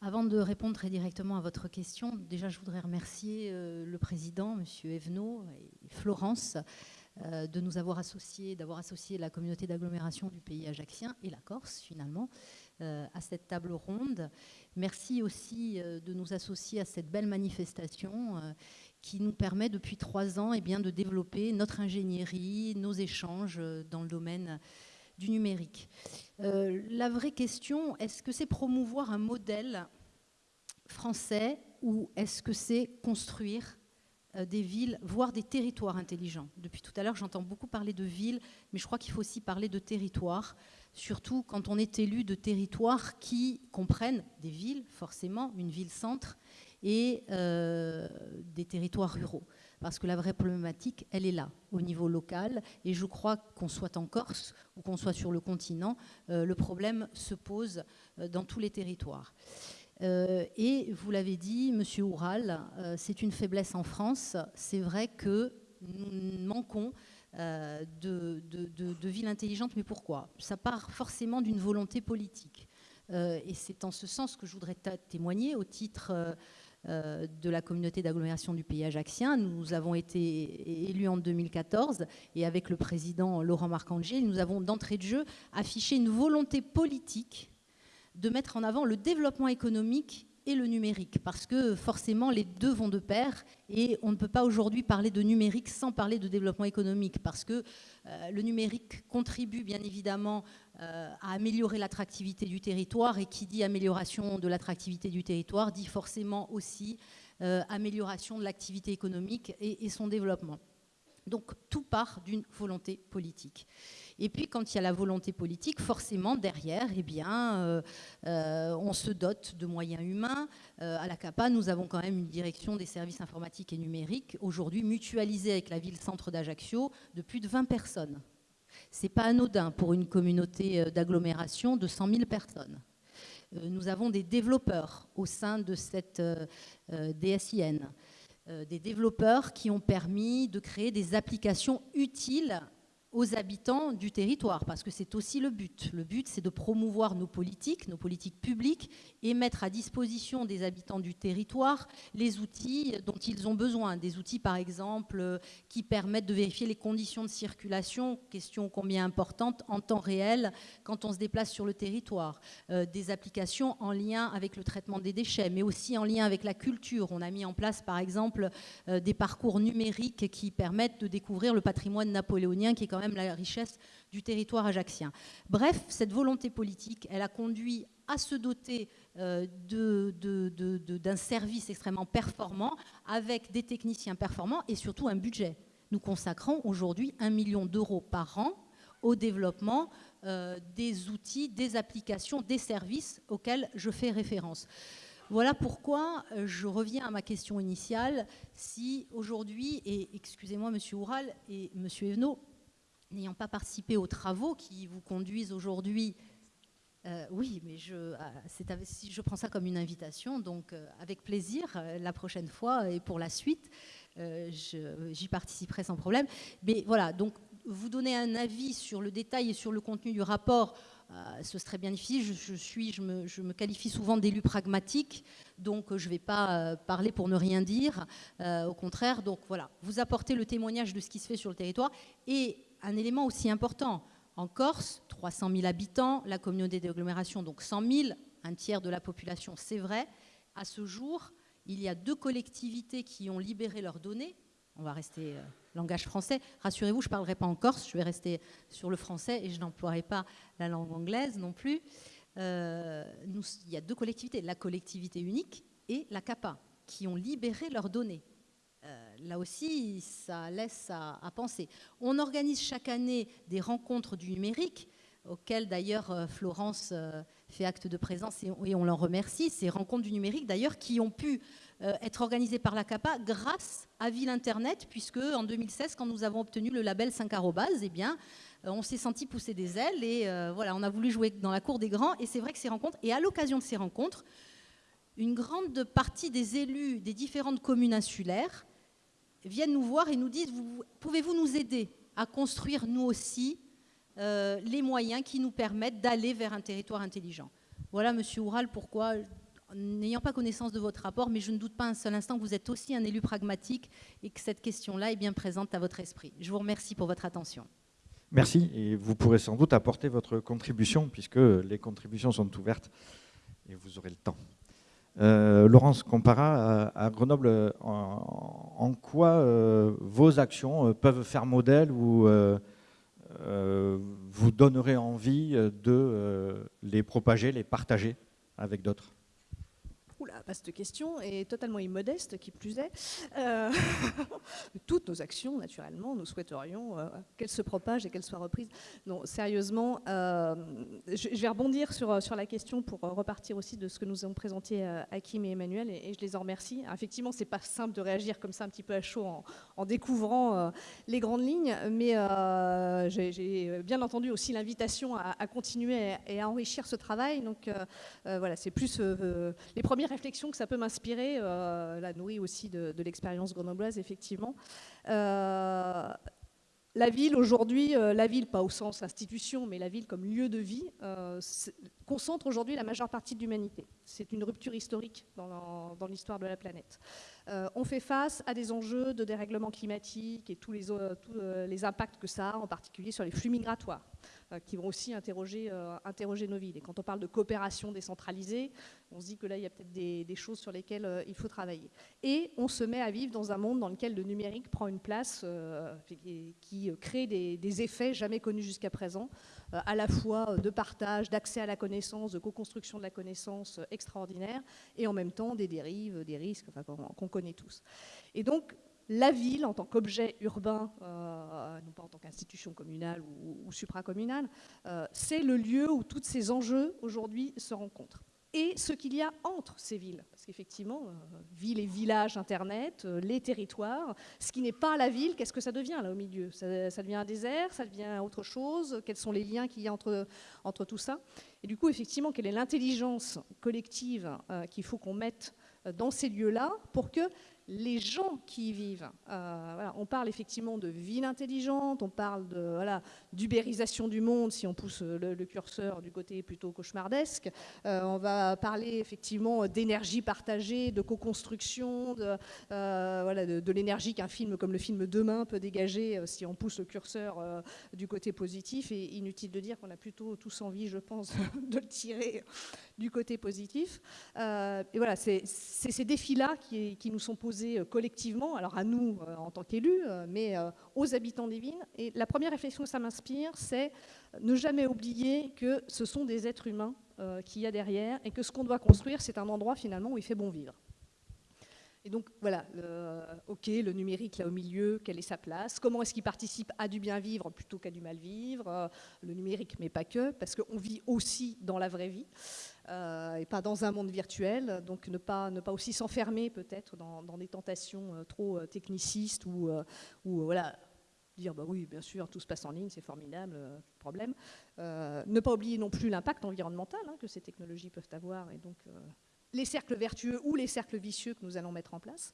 Speaker 5: Avant de répondre très directement à votre question, déjà je voudrais remercier euh, le président, M. Evenot et Florence, de nous avoir associés, d'avoir associé la communauté d'agglomération du pays ajaxien et la Corse finalement à cette table ronde Merci aussi euh, de nous associer à cette belle manifestation euh, qui nous permet depuis trois ans eh bien, de développer notre ingénierie, nos échanges euh, dans le domaine du numérique. La vraie question, est-ce que c'est promouvoir un modèle français ou est-ce que c'est construire des villes, voire des territoires intelligents? Depuis tout à l'heure, j'entends beaucoup parler de villes, mais je crois qu'il faut aussi parler de territoires surtout quand on est élu de territoires qui comprennent des villes, forcément, une ville-centre, et euh, des territoires ruraux. Parce que la vraie problématique, elle est là, au niveau local. Et je crois qu'on soit en Corse ou qu'on soit sur le continent, euh, le problème se pose euh, dans tous les territoires. et vous l'avez dit, Monsieur Oural, c'est une faiblesse en France. C'est vrai que nous manquons euh, de, de, ville intelligente. Mais pourquoi? Ça part forcément d'une volonté politique. Euh, et c'est en ce sens que je voudrais témoigner au titre euh, de la communauté d'agglomération du pays ajaxien. Nous avons été élus en 2014 et avec le président Laurent Marcangeli, nous avons d'entrée de jeu affiché une volonté politique de mettre en avant le développement économique et le numérique, parce que forcément les deux vont de pair et on ne peut pas aujourd'hui parler de numérique sans parler de développement économique, parce que euh, le numérique contribue bien évidemment euh, à améliorer l'attractivité du territoire et qui dit amélioration de l'attractivité du territoire dit forcément aussi euh, amélioration de l'activité économique et, et son développement. Donc tout part d'une volonté politique. Et puis, quand il y a la volonté politique, forcément, derrière, eh bien, euh, euh, on se dote de moyens humains. Euh, à la CAPA, nous avons quand même une direction des services informatiques et numériques, aujourd'hui mutualisée avec la ville-centre d'Ajaccio, de plus de 20 personnes. Ce n'est pas anodin pour une communauté d'agglomération de 100 000 personnes. Nous avons des développeurs au sein de cette DSIN, des développeurs qui ont permis de créer des applications utiles aux habitants du territoire, parce que c'est aussi le but. Le but, c'est de promouvoir nos politiques, nos politiques publiques, et mettre à disposition des habitants du territoire les outils dont ils ont besoin. Des outils, par exemple, qui permettent de vérifier les conditions de circulation, question combien importante, en temps réel, quand on se déplace sur le territoire. Euh, des applications en lien avec le traitement des déchets, mais aussi en lien avec la culture. On a mis en place, par exemple, euh, des parcours numériques qui permettent de découvrir le patrimoine napoléonien, qui est même la richesse du territoire ajaxien. Bref, cette volonté politique, elle a conduit à se doter euh, d'un service extrêmement performant, avec des techniciens performants et surtout un budget. Nous consacrons aujourd'hui un million d'euros par an au développement euh, des outils, des applications, des services auxquels je fais référence. Voilà pourquoi euh, je reviens à ma question initiale. Si aujourd'hui, et excusez-moi Monsieur Oural et Monsieur Evenot, n'ayant pas participé aux travaux qui vous conduisent aujourd'hui, euh, oui, mais je, ah, je prends ça comme une invitation, donc euh, avec plaisir, euh, la prochaine fois et pour la suite, j'y participerai sans problème. Mais voilà, donc vous donner un avis sur le détail et sur le contenu du rapport, ce serait bien difficile. Je, suis, je me, je me, qualifie souvent d'élu pragmatique, donc je ne vais pas parler pour ne rien dire. au contraire, donc voilà, vous apportez le témoignage de ce qui se fait sur le territoire et un élément aussi important. En Corse, 300 000 habitants, la communauté d'agglomération, donc 100 000, un tiers de la population, c'est vrai. À ce jour, il y a deux collectivités qui ont libéré leurs données. On va rester euh, langage français. Rassurez-vous, je ne parlerai pas en corse, je vais rester sur le français et je n'emploierai pas la langue anglaise non plus. Euh, il y a deux collectivités, la collectivité unique et la CAPA, qui ont libéré leurs données. Euh, là aussi, ça laisse à, penser. On organise chaque année des rencontres du numérique, auxquelles d'ailleurs euh, Florence euh, fait acte de présence et, on l'en remercie. Ces rencontres du numérique d'ailleurs qui ont pu être organisées par la CAPA grâce à Ville Internet, puisque en 2016, quand nous avons obtenu le label 5 eh bien, on s'est senti pousser des ailes et voilà, on a voulu jouer dans la cour des grands. Et c'est vrai que ces rencontres, et à l'occasion de ces rencontres, une grande partie des élus des différentes communes insulaires viennent nous voir et nous disent pouvez-vous nous aider à construire nous aussi euh, les moyens qui nous permettent d'aller vers un territoire intelligent? Voilà, Monsieur Oural, pourquoi, n'ayant pas connaissance de votre rapport, mais je ne doute pas un seul instant que vous êtes aussi un élu pragmatique et que cette question-là est bien présente à votre esprit. Je vous remercie pour votre attention.
Speaker 1: Merci, et vous pourrez sans doute apporter votre contribution, puisque les contributions sont ouvertes et vous aurez le temps. Euh, Laurence Compara à, Grenoble, en, quoi euh, vos actions euh, peuvent faire modèle ou vous donnerait envie de les propager, les partager avec d'autres?
Speaker 6: Oula, vaste question et totalement immodeste qui plus est. Euh, toutes nos actions, naturellement, nous souhaiterions euh, qu'elles se propagent et qu'elles soient reprises. Non, sérieusement, euh, je, vais rebondir sur, la question pour repartir aussi de ce que nous avons présenté Hakim et Emmanuel et, je les en remercie. effectivement, c'est pas simple de réagir comme ça un petit peu à chaud en, découvrant les grandes lignes, mais j'ai bien entendu aussi l'invitation à, continuer et à enrichir ce travail. Donc voilà, c'est plus les premières que ça peut m'inspirer, euh, la nourrie aussi de, l'expérience grenobloise, effectivement. Euh, la ville aujourd'hui, euh, la ville pas au sens institution, mais la ville comme lieu de vie, concentre aujourd'hui la majeure partie de l'humanité. C'est une rupture historique dans l'histoire de la planète. on fait face à des enjeux de dérèglement climatique et tous les, tous les impacts que ça a, en particulier sur les flux migratoires. Euh, qui vont aussi interroger, euh, interroger nos villes. Et quand on parle de coopération décentralisée, on se dit que là, il y a peut-être des, choses sur lesquelles euh, il faut travailler. Et on se met à vivre dans un monde dans lequel le numérique prend une place qui crée des, effets jamais connus jusqu'à présent, à la fois de partage, d'accès à la connaissance, de co-construction de la connaissance extraordinaire, et en même temps des dérives, des risques qu'on connaît tous. Et donc, la ville en tant qu'objet urbain, euh, non pas en tant qu'institution communale ou, supracommunale, euh, c'est le lieu où tous ces enjeux aujourd'hui se rencontrent. Et ce qu'il y a entre ces villes, parce qu'effectivement, euh, villes et villages Internet, les territoires, ce qui n'est pas la ville, qu'est-ce que ça devient là au milieu? Ça, devient un désert, ça devient autre chose? Quels sont les liens qu'il y a entre, entre tout ça? Et du coup, effectivement, quelle est l'intelligence collective qu'il faut qu'on mette dans ces lieux-là pour que les gens qui y vivent. Euh, on parle effectivement de ville intelligente, on parle de voilà, d'ubérisation du monde si on pousse le, curseur du côté plutôt cauchemardesque. Euh, on va parler effectivement d'énergie partagée, de co-construction, de, euh, de, l'énergie qu'un film comme le film Demain peut dégager si on pousse le curseur du côté positif. Et inutile de dire qu'on a plutôt tous envie, je pense, de le tirer du côté positif. et voilà, c'est ces défis-là qui nous sont posés euh, collectivement, alors à nous euh, en tant qu'élus, euh, mais aux habitants des villes. Et la première réflexion que ça m'inspire, c'est ne jamais oublier que ce sont des êtres humains qu'il y a derrière et que ce qu'on doit construire, c'est un endroit finalement où il fait bon vivre. Et donc voilà, ok, le numérique là au milieu, quelle est sa place? Comment est-ce qu'il participe à du bien vivre plutôt qu'à du mal vivre? Le numérique, mais pas que, parce qu'on vit aussi dans la vraie vie. Euh, et pas dans un monde virtuel. Donc ne pas, ne pas aussi s'enfermer peut-être dans, des tentations euh, trop euh, technicistes ou, ou voilà, dire bah oui, bien sûr, tout se passe en ligne, c'est formidable, problème. ne pas oublier non plus l'impact environnemental hein, que ces technologies peuvent avoir et donc les cercles vertueux ou les cercles vicieux que nous allons mettre en place.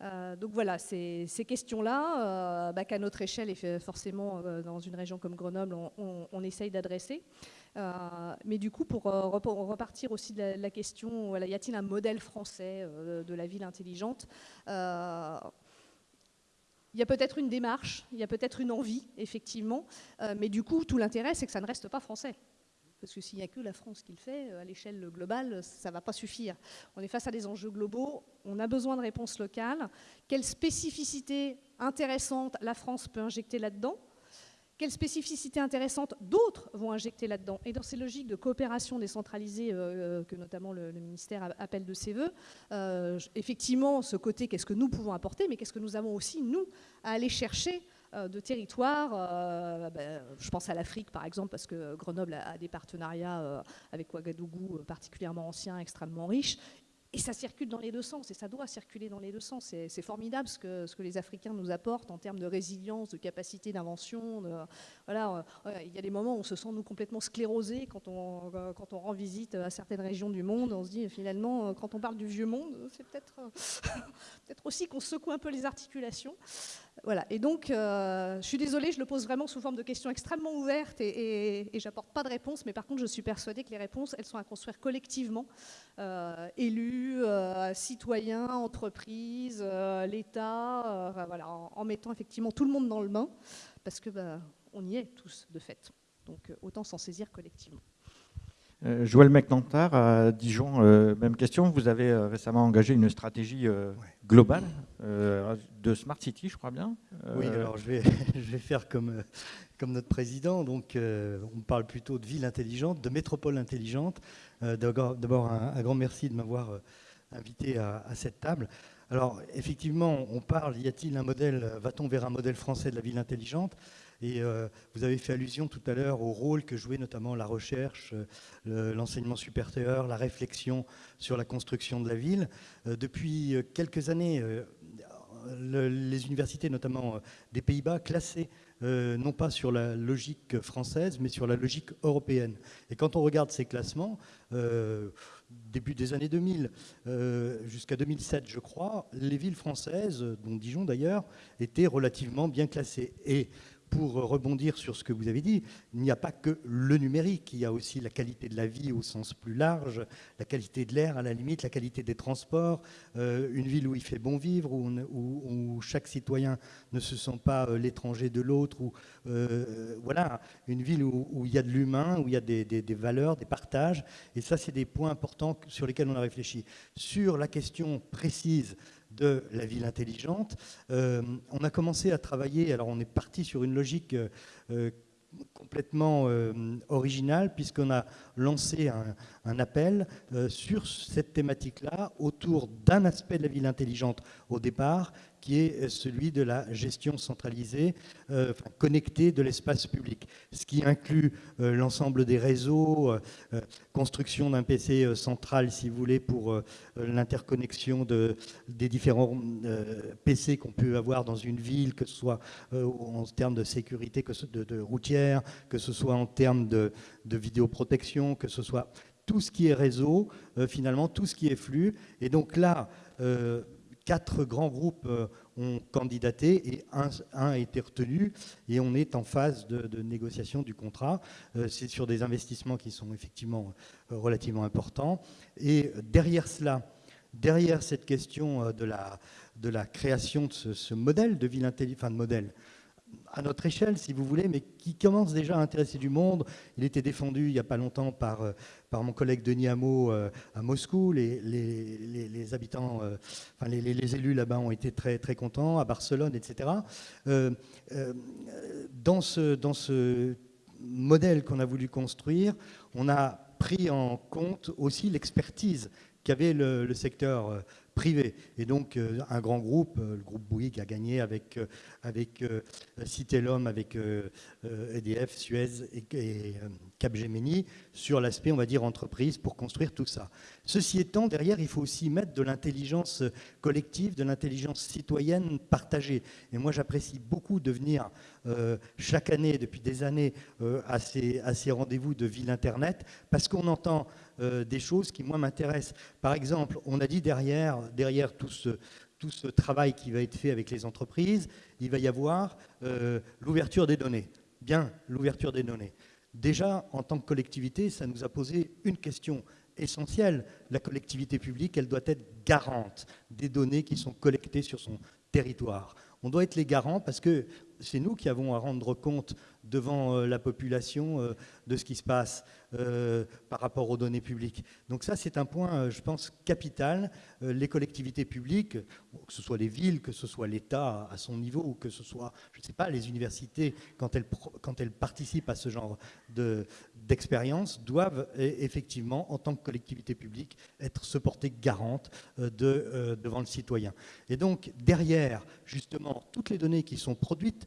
Speaker 6: donc voilà, ces, ces questions-là, bah, qu'à notre échelle et forcément dans une région comme Grenoble, on, on essaye d'adresser. Mais du coup, pour repartir aussi de la, question, y a-t-il un modèle français de la ville intelligente il y a peut-être une démarche, il y a peut-être une envie, effectivement, mais du coup, tout l'intérêt, c'est que ça ne reste pas français. Parce que s'il n'y a que la France qui le fait, à l'échelle globale, ça ne va pas suffire. On est face à des enjeux globaux, on a besoin de réponses locales. Quelle spécificité intéressante la France peut injecter là-dedans? Quelles spécificités intéressantes d'autres vont injecter là-dedans Et dans ces logiques de coopération décentralisée euh, que notamment le, ministère appelle de ses voeux, euh, effectivement, ce côté, qu'est-ce que nous pouvons apporter, mais qu'est-ce que nous avons aussi, nous, à aller chercher euh, de territoires. Ben, je pense à l'Afrique, par exemple, parce que Grenoble a, des partenariats avec Ouagadougou particulièrement anciens, extrêmement riches. Et ça circule dans les deux sens, et ça doit circuler dans les deux sens. C'est formidable ce que, ce que, les Africains nous apportent en termes de résilience, de capacité d'invention. Voilà, euh, il y a des moments où on se sent nous complètement sclérosés quand on, euh, quand on rend visite à certaines régions du monde. On se dit finalement, euh, quand on parle du vieux monde, c'est peut-être peut aussi qu'on secoue un peu les articulations. Voilà. Et donc, je suis désolée, je le pose vraiment sous forme de questions extrêmement ouvertes et, j'apporte pas de réponse, mais par contre, je suis persuadée que les réponses, elles sont à construire collectivement, élus, euh, citoyens, entreprises, euh, l'État, euh, voilà, en, mettant effectivement tout le monde dans le bain, parce que bah, on y est tous de fait. Donc autant s'en saisir collectivement.
Speaker 1: Joël McNantar à Dijon, même question. Vous avez récemment engagé une stratégie globale de Smart City, je crois bien.
Speaker 7: Oui, alors je vais, je vais faire comme, comme notre président. Donc, on parle plutôt de ville intelligente, de métropole intelligente. Euh, d'abord, un, grand merci de m'avoir euh, invité à, cette table. Alors, effectivement, on parle, y a-t-il un modèle, va-t-on vers un modèle français de la ville intelligente? Et euh, vous avez fait allusion tout à l'heure au rôle que jouait notamment la recherche, l'enseignement supérieur, la réflexion sur la construction de la ville. depuis quelques années, les universités, notamment des Pays-Bas, euh, non pas sur la logique française, mais sur la logique européenne. Et quand on regarde ces classements, euh, début des années 2000 euh, jusqu'à 2007, je crois, les villes françaises, dont Dijon d'ailleurs, étaient relativement bien classées. Et pour rebondir sur ce que vous avez dit, il n'y a pas que le numérique, il y a aussi la qualité de la vie au sens plus large, la qualité de l'air à la limite, la qualité des transports, euh, une ville où il fait bon vivre, où, chaque citoyen ne se sent pas euh, l'étranger de l'autre, euh, voilà, une ville où, il y a de l'humain, où il y a des, des, valeurs, des partages, et ça c'est des points importants sur lesquels on a réfléchi. Sur la question précise de la ville intelligente. Euh, on a commencé à travailler, alors on est parti sur une logique euh, complètement euh, originale puisqu'on a lancé un, un appel sur cette thématique-là autour d'un aspect de la ville intelligente au départ qui est celui de la gestion centralisée, euh, connectée de l'espace public, ce qui inclut euh, l'ensemble des réseaux, euh, construction d'un PC central, si vous voulez, pour l'interconnexion de, des différents PC qu'on peut avoir dans une ville, que ce soit en termes de sécurité que ce, de, de, routière, que ce soit en termes de, de vidéoprotection, que ce soit tout ce qui est réseau, finalement, tout ce qui est flux. Et donc là, quatre grands groupes euh, ont candidaté et un, a été retenu et on est en phase de, négociation du contrat. Euh, c'est sur des investissements qui sont effectivement euh, relativement importants. Et derrière cela, derrière cette question de la, de la création de ce, modèle de ville intelligente, de modèle, à notre échelle, si vous voulez, mais qui commence déjà à intéresser du monde. Il était défendu il n'y a pas longtemps par, euh, par mon collègue Denis Hameau euh, à Moscou. Les, les, habitants, euh, enfin les, élus là-bas ont été très, très contents, à Barcelone, etc. dans, ce, dans ce modèle qu'on a voulu construire, on a pris en compte aussi l'expertise qu'avait le, secteur privé. Et donc, euh, un grand groupe, euh, le groupe Bouygues, a gagné avec, euh, avec Citellum, avec EDF, e Suez et, et Capgemini sur l'aspect, on va dire, entreprise pour construire tout ça. Ceci étant, derrière, il faut aussi mettre de l'intelligence collective, de l'intelligence citoyenne partagée. Et moi, j'apprécie beaucoup de venir chaque année, depuis des années, à ces rendez-vous de ville Internet, parce qu'on entend des choses qui, moi, m'intéressent. Par exemple, on a dit derrière, derrière tout ce, tout ce travail qui va être fait avec les entreprises, il va y avoir euh, l'ouverture des données. Bien, l'ouverture des données. Déjà, en tant que collectivité, ça nous a posé une question essentielle. La collectivité publique, elle doit être garante des données qui sont collectées sur son territoire. On doit être les garants parce que c'est nous qui avons à rendre compte devant euh, la population euh, de ce qui se passe euh, par rapport aux données publiques. Donc ça, c'est un point, je pense, capital. Les collectivités publiques, que ce soit les villes, que ce soit l'État à son niveau, ou que ce soit, je ne sais pas, les universités, quand elles, participent à ce genre d'expérience, doivent effectivement, en tant que collectivité publique, être se porter garante de, devant le citoyen. Et donc, derrière, justement, toutes les données qui sont produites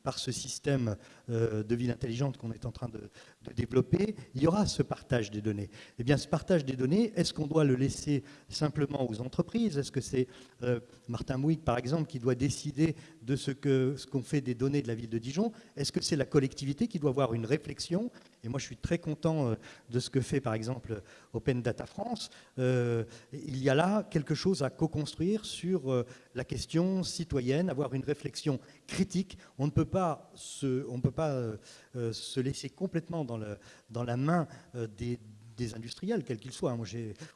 Speaker 7: par ce système euh, de ville intelligente qu'on est en train de, développer, il y aura ce partage des données. Eh bien, ce partage des données, est-ce qu'on doit le laisser simplement aux entreprises? Est-ce que c'est euh, Martin Mouig, par exemple, qui doit décider de ce qu'on fait des données de la ville de Dijon? Est-ce que c'est la collectivité qui doit avoir une réflexion? Et moi, je suis très content euh, de ce que fait, par exemple, Open Data France. il y a là quelque chose à co-construire sur la question citoyenne, avoir une réflexion critique. On ne peut pas se, on peut pas, euh, euh, se laisser complètement dans, dans la main euh, des, des industriels, quels qu'ils soient.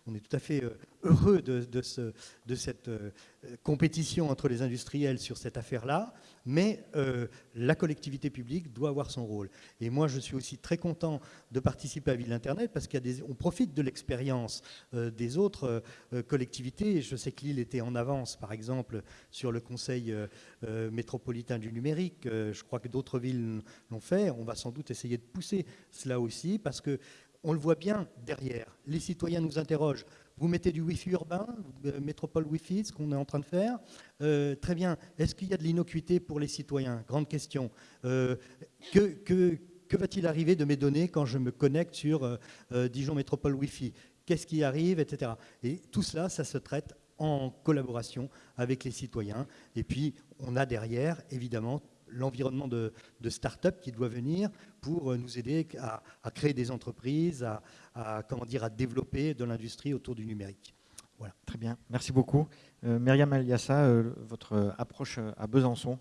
Speaker 7: On est tout à fait euh, heureux de cette euh, compétition entre les industriels sur cette affaire-là, mais euh, la collectivité publique doit avoir son rôle. Et moi, je suis aussi très content de participer à Ville Internet parce qu'on profite de l'expérience des autres collectivités. Je sais que Lille était en avance, par exemple, sur le Conseil métropolitain du numérique. je crois que d'autres villes l'ont fait. On va sans doute essayer de pousser cela aussi parce que on le voit bien derrière. Les citoyens nous interrogent. Vous mettez du Wi-Fi urbain, euh, métropole Wi-Fi, ce qu'on est en train de faire. Euh, très bien. Est-ce qu'il y a de l'innocuité pour les citoyens? Grande question. Euh, que, va-t-il arriver de mes données quand je me connecte sur Dijon Métropole Wi-Fi? Qu'est-ce qui arrive, etc. Et tout cela, ça se traite en collaboration avec les citoyens. Et puis, on a derrière, évidemment, l'environnement de, start-up qui doit venir pour euh, nous aider à, créer des entreprises, à, comment dire, à développer de l'industrie autour du numérique.
Speaker 1: Voilà. Très bien, merci beaucoup. Euh, Myriam Aliassa, euh, votre approche à Besançon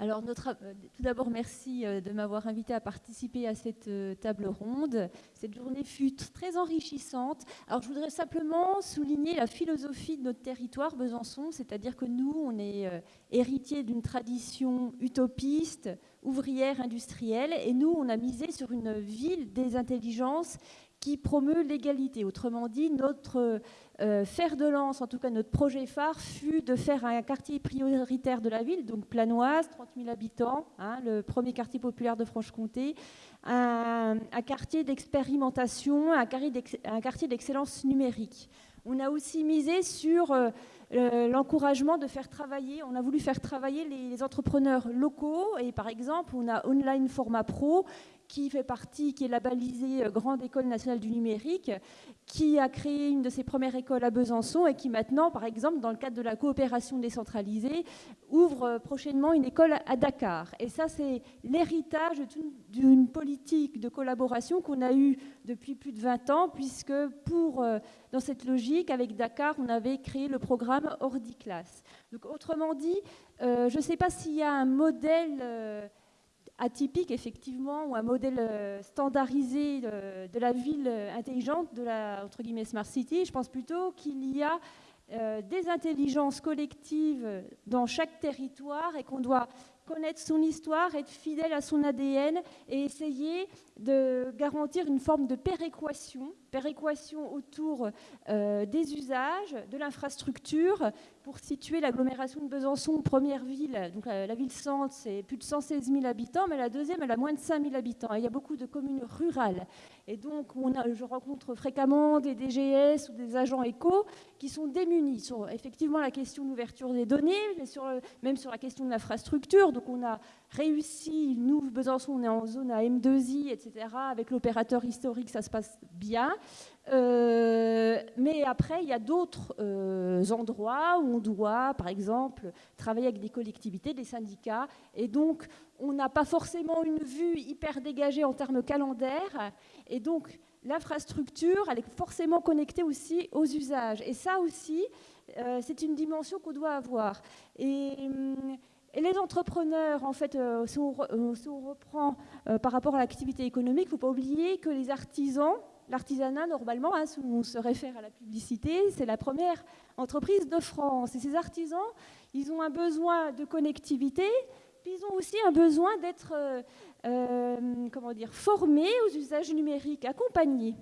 Speaker 8: alors, euh, tout d'abord, merci euh, de m'avoir invité à participer à cette euh, table ronde. Cette journée fut très enrichissante. Alors, je voudrais simplement souligner la philosophie de notre territoire, Besançon, c'est-à-dire que nous, on est héritiers d'une tradition utopiste, ouvrière, industrielle, et nous, on a misé sur une ville des intelligences qui promeut l'égalité. Autrement dit, notre euh, fer de lance, en tout cas notre projet phare, fut de faire un quartier prioritaire de la ville, donc Planoise, 30 000 habitants, hein, le premier quartier populaire de Franche-Comté, un, quartier d'expérimentation, un quartier d'excellence numérique. On a aussi misé sur euh, l'encouragement de faire travailler, on a voulu faire travailler les, les, entrepreneurs locaux et par exemple on a Online Format Pro qui fait partie, qui est labellisée euh, Grande École nationale du numérique, qui a créé une de ses premières écoles à Besançon et qui maintenant, par exemple, dans le cadre de la coopération décentralisée, ouvre euh, prochainement une école à Dakar. Et ça, c'est l'héritage d'une politique de collaboration qu'on a eue depuis plus de 20 ans, puisque pour, euh, dans cette logique, avec Dakar, on avait créé le programme Ordiclass. Donc, autrement dit, je ne sais pas s'il y a un modèle atypique, effectivement, ou un modèle euh, standardisé de, la ville intelligente, de la entre guillemets, Smart City. Je pense plutôt qu'il y a euh, des intelligences collectives dans chaque territoire et qu'on doit connaître son histoire, être fidèle à son ADN et essayer de garantir une forme de péréquation, péréquation autour euh, des usages, de l'infrastructure, pour situer l'agglomération de Besançon, première ville, la, ville centre, c'est plus de 116 000 habitants, mais la deuxième, elle a moins de 5 000 habitants. il y a beaucoup de communes rurales. Et donc, je rencontre fréquemment des DGS ou des agents éco qui sont démunis sur effectivement la question d'ouverture des données, mais sur, même sur la question de l'infrastructure. Donc, on a réussi, nous, Besançon, on est en zone à M2I, etc. Avec l'opérateur historique, ça se passe bien. Euh, mais après, il y a d'autres euh, endroits où on doit, par exemple, travailler avec des collectivités, des syndicats, et donc on n'a pas forcément une vue hyper dégagée en termes calendaires, et donc l'infrastructure, elle est forcément connectée aussi aux usages. Et ça aussi, euh, c'est une dimension qu'on doit avoir. Et hum, Et les entrepreneurs, en fait, si, on, reprend par rapport à l'activité économique, il ne faut pas oublier que les artisans, l'artisanat, normalement, hein, on se réfère à la publicité, c'est la première entreprise de France. Et ces artisans, ils ont un besoin de connectivité, puis ils ont aussi un besoin d'être euh, dire, formés aux usages numériques, accompagnés.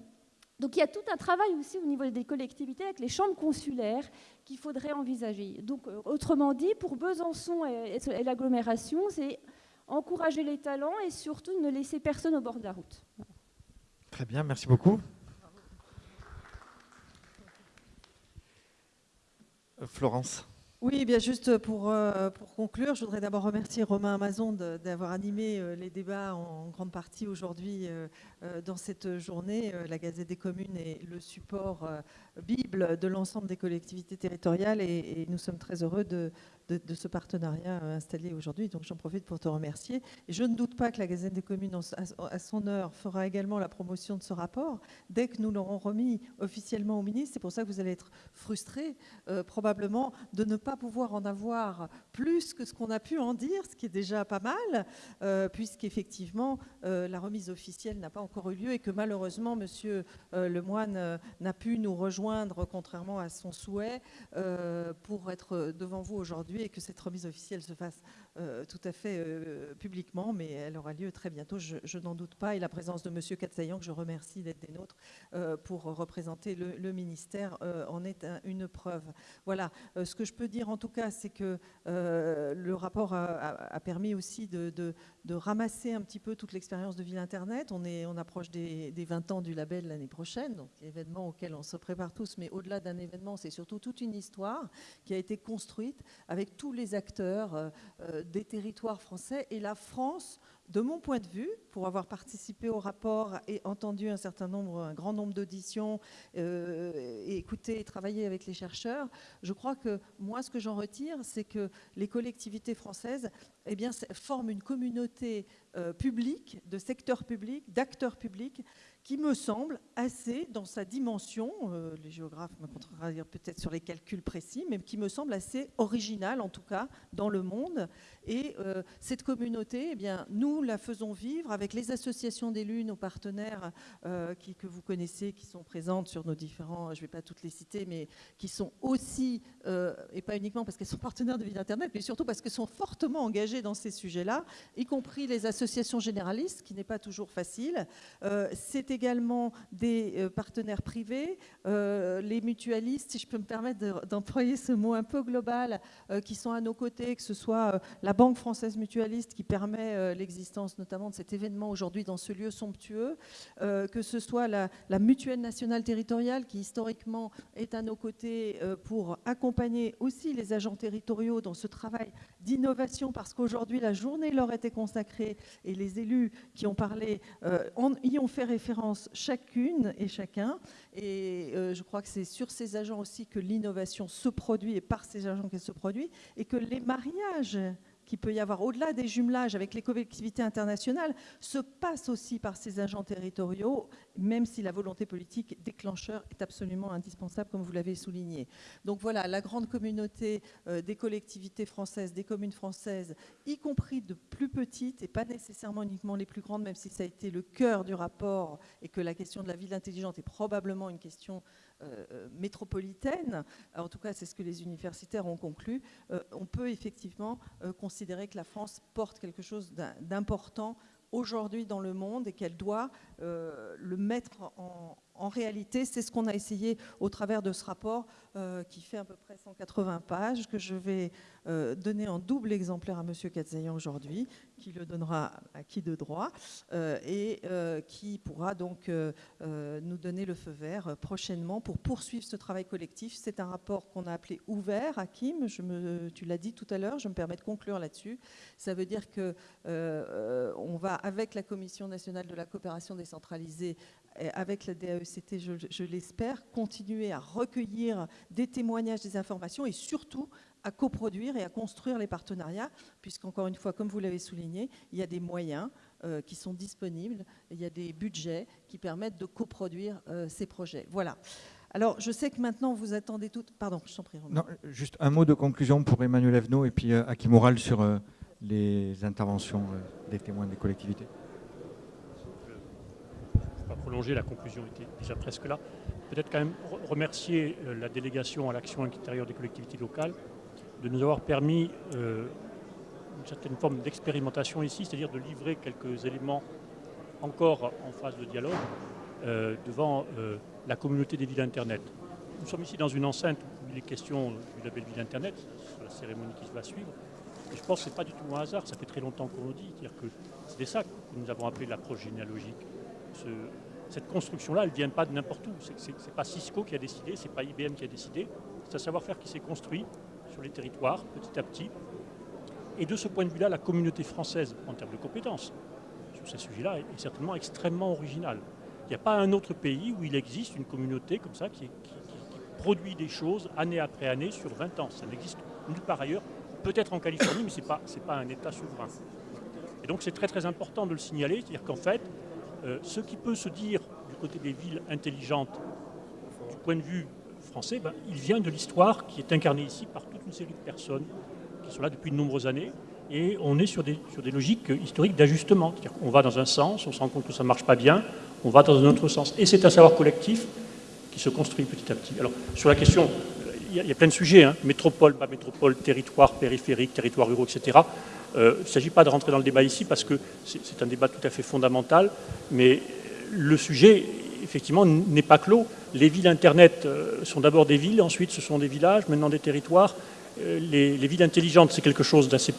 Speaker 8: Donc il y a tout un travail aussi au niveau des collectivités avec les chambres consulaires qu'il faudrait envisager. Donc euh, autrement dit, pour Besançon et l'agglomération, c'est encourager les talents et surtout ne laisser personne au bord de la route.
Speaker 1: Très bien, merci beaucoup. Euh, Florence.
Speaker 9: Oui, bien juste pour, euh, pour conclure, je voudrais d'abord remercier Romain Amazon d'avoir animé euh, les débats en grande partie aujourd'hui dans cette journée. La Gazette des communes est le support bible de l'ensemble des collectivités territoriales et, nous sommes très heureux de, de, ce partenariat euh, installé aujourd'hui. Donc j'en profite pour te remercier. Et je ne doute pas que la Gazette des communes, à son heure, fera également la promotion de ce rapport dès que nous l'aurons remis officiellement au ministre. C'est pour ça que vous allez être frustrés, euh, probablement, de ne pas pouvoir en avoir plus que ce qu'on a pu en dire, ce qui est déjà pas mal, euh, puisqu'effectivement, la remise officielle n'a pas encore eu lieu et que malheureusement, Monsieur Lemoine n'a pu nous rejoindre, contrairement à son souhait, pour être devant vous aujourd'hui et que cette remise officielle se fasse tout à fait euh, publiquement, mais elle aura lieu très bientôt, je, n'en doute pas. Et la présence de M. Katsayan, que je remercie d'être des nôtres euh, pour représenter le, ministère, en est une preuve. Voilà, ce que je peux dire en tout cas, c'est que le rapport a, permis aussi de, ramasser un petit peu toute l'expérience de Ville Internet. On approche des, des 20 ans du label l'année prochaine, donc événement auquel on se prépare tous, mais au-delà d'un événement, c'est surtout toute une histoire qui a été construite avec tous les acteurs des territoires français et la France de mon point de vue, pour avoir participé au rapport et entendu un certain nombre, un grand nombre d'auditions, euh, et écouté et travaillé avec les chercheurs, je crois que moi, ce que j'en retire, c'est que les collectivités françaises eh bien, forment une communauté euh, publique, de secteur public, d'acteurs publics, qui me semble assez dans sa dimension, euh, les géographes me dire peut-être sur les calculs précis, mais qui me semble assez original en tout cas dans le monde. Et cette communauté, eh bien, nous la faisons vivre avec les associations d'élus, nos partenaires euh, que vous connaissez, qui sont présentes sur nos différents, je ne vais pas toutes les citer, mais qui sont aussi, euh, et pas uniquement parce qu'elles sont partenaires de Ville Internet, mais surtout parce qu'elles sont fortement engagées dans ces sujets-là, y compris les associations généralistes, qui n'est pas toujours facile. Euh, c'est également des partenaires privés, les mutualistes, si je peux me permettre d'employer ce mot un peu global, qui sont à nos côtés, que ce soit la Banque française mutualiste qui permet l'existence notamment de cet événement aujourd'hui dans ce lieu somptueux, euh, que ce soit la, mutuelle nationale territoriale qui historiquement est à nos côtés euh, pour accompagner aussi les agents territoriaux dans ce travail d'innovation parce qu'aujourd'hui la journée leur était consacrée et les élus qui ont parlé euh, y ont fait référence chacune et chacun. Et je crois que c'est sur ces agents aussi que l'innovation se produit et par ces agents qu'elle se produit et que les mariages qu'il peut y avoir au-delà des jumelages avec les collectivités internationales se passe aussi par ces agents territoriaux, même si la volonté politique déclencheur est absolument indispensable, comme vous l'avez souligné. Donc voilà, la grande communauté euh, des collectivités françaises, des communes françaises, y compris de plus petites et pas nécessairement uniquement les plus grandes, même si ça a été le cœur du rapport et que la question de la ville intelligente est probablement une question euh, euh, métropolitaine, en tout cas c'est ce que les universitaires ont conclu, euh, on peut effectivement considérer que la France porte quelque chose d'important aujourd'hui dans le monde et qu'elle doit le mettre en, en réalité, c'est ce qu'on a essayé au travers de ce rapport euh, qui fait à peu près 180 pages, que je vais euh, donner en double exemplaire à M. Katzayan aujourd'hui, qui le donnera à qui de droit, euh, et qui pourra donc nous donner le feu vert prochainement pour poursuivre ce travail collectif. C'est un rapport qu'on a appelé ouvert, Hakim, je tu l'as dit tout à l'heure, je me permets de conclure là-dessus. Ça veut dire qu'on va, avec la Commission nationale de la coopération décentralisée, avec la DAECT, je, l'espère, continuer à recueillir des témoignages, des informations et surtout à coproduire et à construire les partenariats, puisqu'encore une fois, comme vous l'avez souligné, il y a des moyens euh, qui sont disponibles, il y a des budgets qui permettent de coproduire euh, ces projets. Voilà. Alors, je sais que maintenant, vous attendez tout... Pardon, je t'en prie.
Speaker 1: Non, juste un mot de conclusion pour Emmanuel Evno et puis euh, Aki Moral sur euh, les interventions des témoins des collectivités.
Speaker 3: Je ne vais pas prolonger, la conclusion était déjà presque là. Peut-être quand même remercier la délégation à l'action intérieure des collectivités locales de nous avoir permis une certaine forme d'expérimentation ici, c'est-à-dire de livrer quelques éléments encore en phase de dialogue devant la communauté des villes Internet. Nous sommes ici dans une enceinte où il est question du label Ville Internet, sur la cérémonie qui va suivre. Je pense que ce n'est pas du tout un hasard, ça fait très longtemps qu'on le dit. C'est-à-dire que c'est ça que nous avons appelé l'approche généalogique. Cette construction-là, elle ne vient pas de n'importe où. Ce n'est pas Cisco qui a décidé, ce n'est pas IBM qui a décidé. C'est un savoir-faire qui s'est construit sur les territoires, petit à petit. Et de ce point de vue-là, la communauté française, en termes de compétences, sur ces sujets-là, est certainement extrêmement originale. Il n'y a pas un autre pays où il existe une communauté comme ça qui, produit des choses année après année sur 20 ans. Ça n'existe nulle part ailleurs, peut-être en Californie, mais ce n'est pas, pas un État souverain. Et donc c'est très très important de le signaler, c'est-à-dire qu'en fait, euh, ce qui peut se dire du côté des villes intelligentes, du point de vue français, ben, il vient de l'histoire qui est incarnée ici par toute une série de personnes qui sont là depuis de nombreuses années. Et on est sur des, sur des logiques historiques d'ajustement. C'est-à-dire qu'on va dans un sens, on se rend compte que ça ne marche pas bien, on va dans un autre sens. Et c'est un savoir collectif qui se construit petit à petit. Alors, sur la question, il y, a plein de sujets, hein. métropole, pas métropole, territoire, périphérique, territoire ruraux, etc. Euh, il ne s'agit pas de rentrer dans le débat ici parce que c'est un débat tout à fait fondamental, mais le sujet, effectivement, n'est pas clos. Les villes Internet euh, sont d'abord des villes, ensuite ce sont des villages, maintenant des territoires. Euh, les, les, villes intelligentes, c'est quelque chose d'assez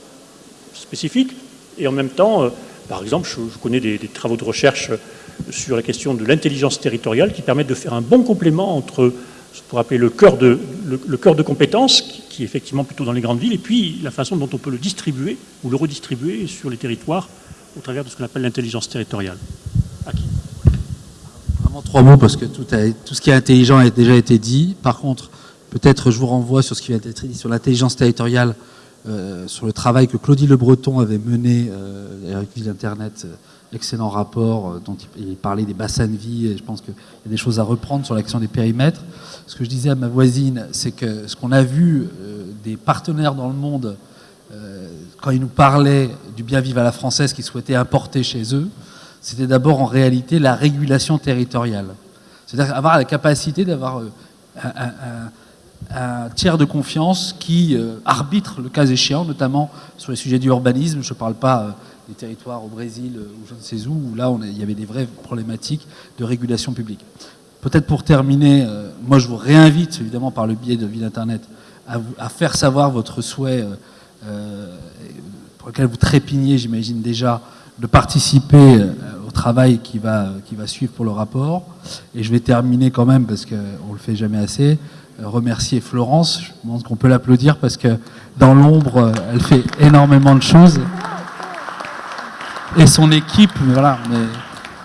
Speaker 3: spécifique, et en même temps, par exemple, je, connais des, travaux de recherche sur la question de l'intelligence territoriale qui permettent de faire un bon complément entre ce qu'on appeler le cœur de, le, cœur de compétences, qui, est effectivement plutôt dans les grandes villes, et puis la façon dont on peut le distribuer ou le redistribuer sur les territoires au travers de ce qu'on appelle l'intelligence territoriale.
Speaker 2: Vraiment trois mots, parce que tout, tout ce qui est intelligent a déjà été dit. Par contre, peut-être je vous renvoie sur ce qui vient d'être dit sur l'intelligence territoriale, euh, sur le travail que Claudie Le Breton avait mené euh, avec l'Internet, euh, excellent rapport dont il parlait des bassins de vie et je pense qu'il y a des choses à reprendre sur l'action des périmètres. Ce que je disais à ma voisine, c'est que ce qu'on a vu des partenaires dans le monde quand ils nous parlaient du bien vivre à la française qu'ils souhaitaient importer chez eux, c'était d'abord en réalité la régulation territoriale. C'est-à-dire avoir la capacité d'avoir un, un tiers de confiance qui euh, arbitre le cas échéant, notamment sur les sujets du urbanisme. Je ne parle pas euh, des territoires au Brésil euh, ou je ne sais où, où là il y avait des vraies problématiques de régulation publique. Peut-être pour terminer, moi je vous réinvite, évidemment par le biais de Ville Internet, à, faire savoir votre souhait, pour lequel vous trépignez, j'imagine déjà, de participer au travail qui va, qui va suivre pour le rapport. Et je vais terminer quand même, parce qu'on ne le fait jamais assez, remercier Florence. Je pense qu'on peut l'applaudir parce que dans l'ombre, elle fait énormément de choses. Et son équipe, voilà, mais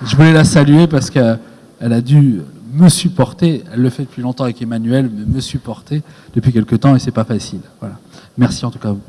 Speaker 2: je voulais la saluer parce qu'elle a dû me supporter. Elle le fait depuis longtemps avec Emmanuel, mais me supporter depuis quelque temps et c'est pas facile. Voilà. Merci en tout cas à vous.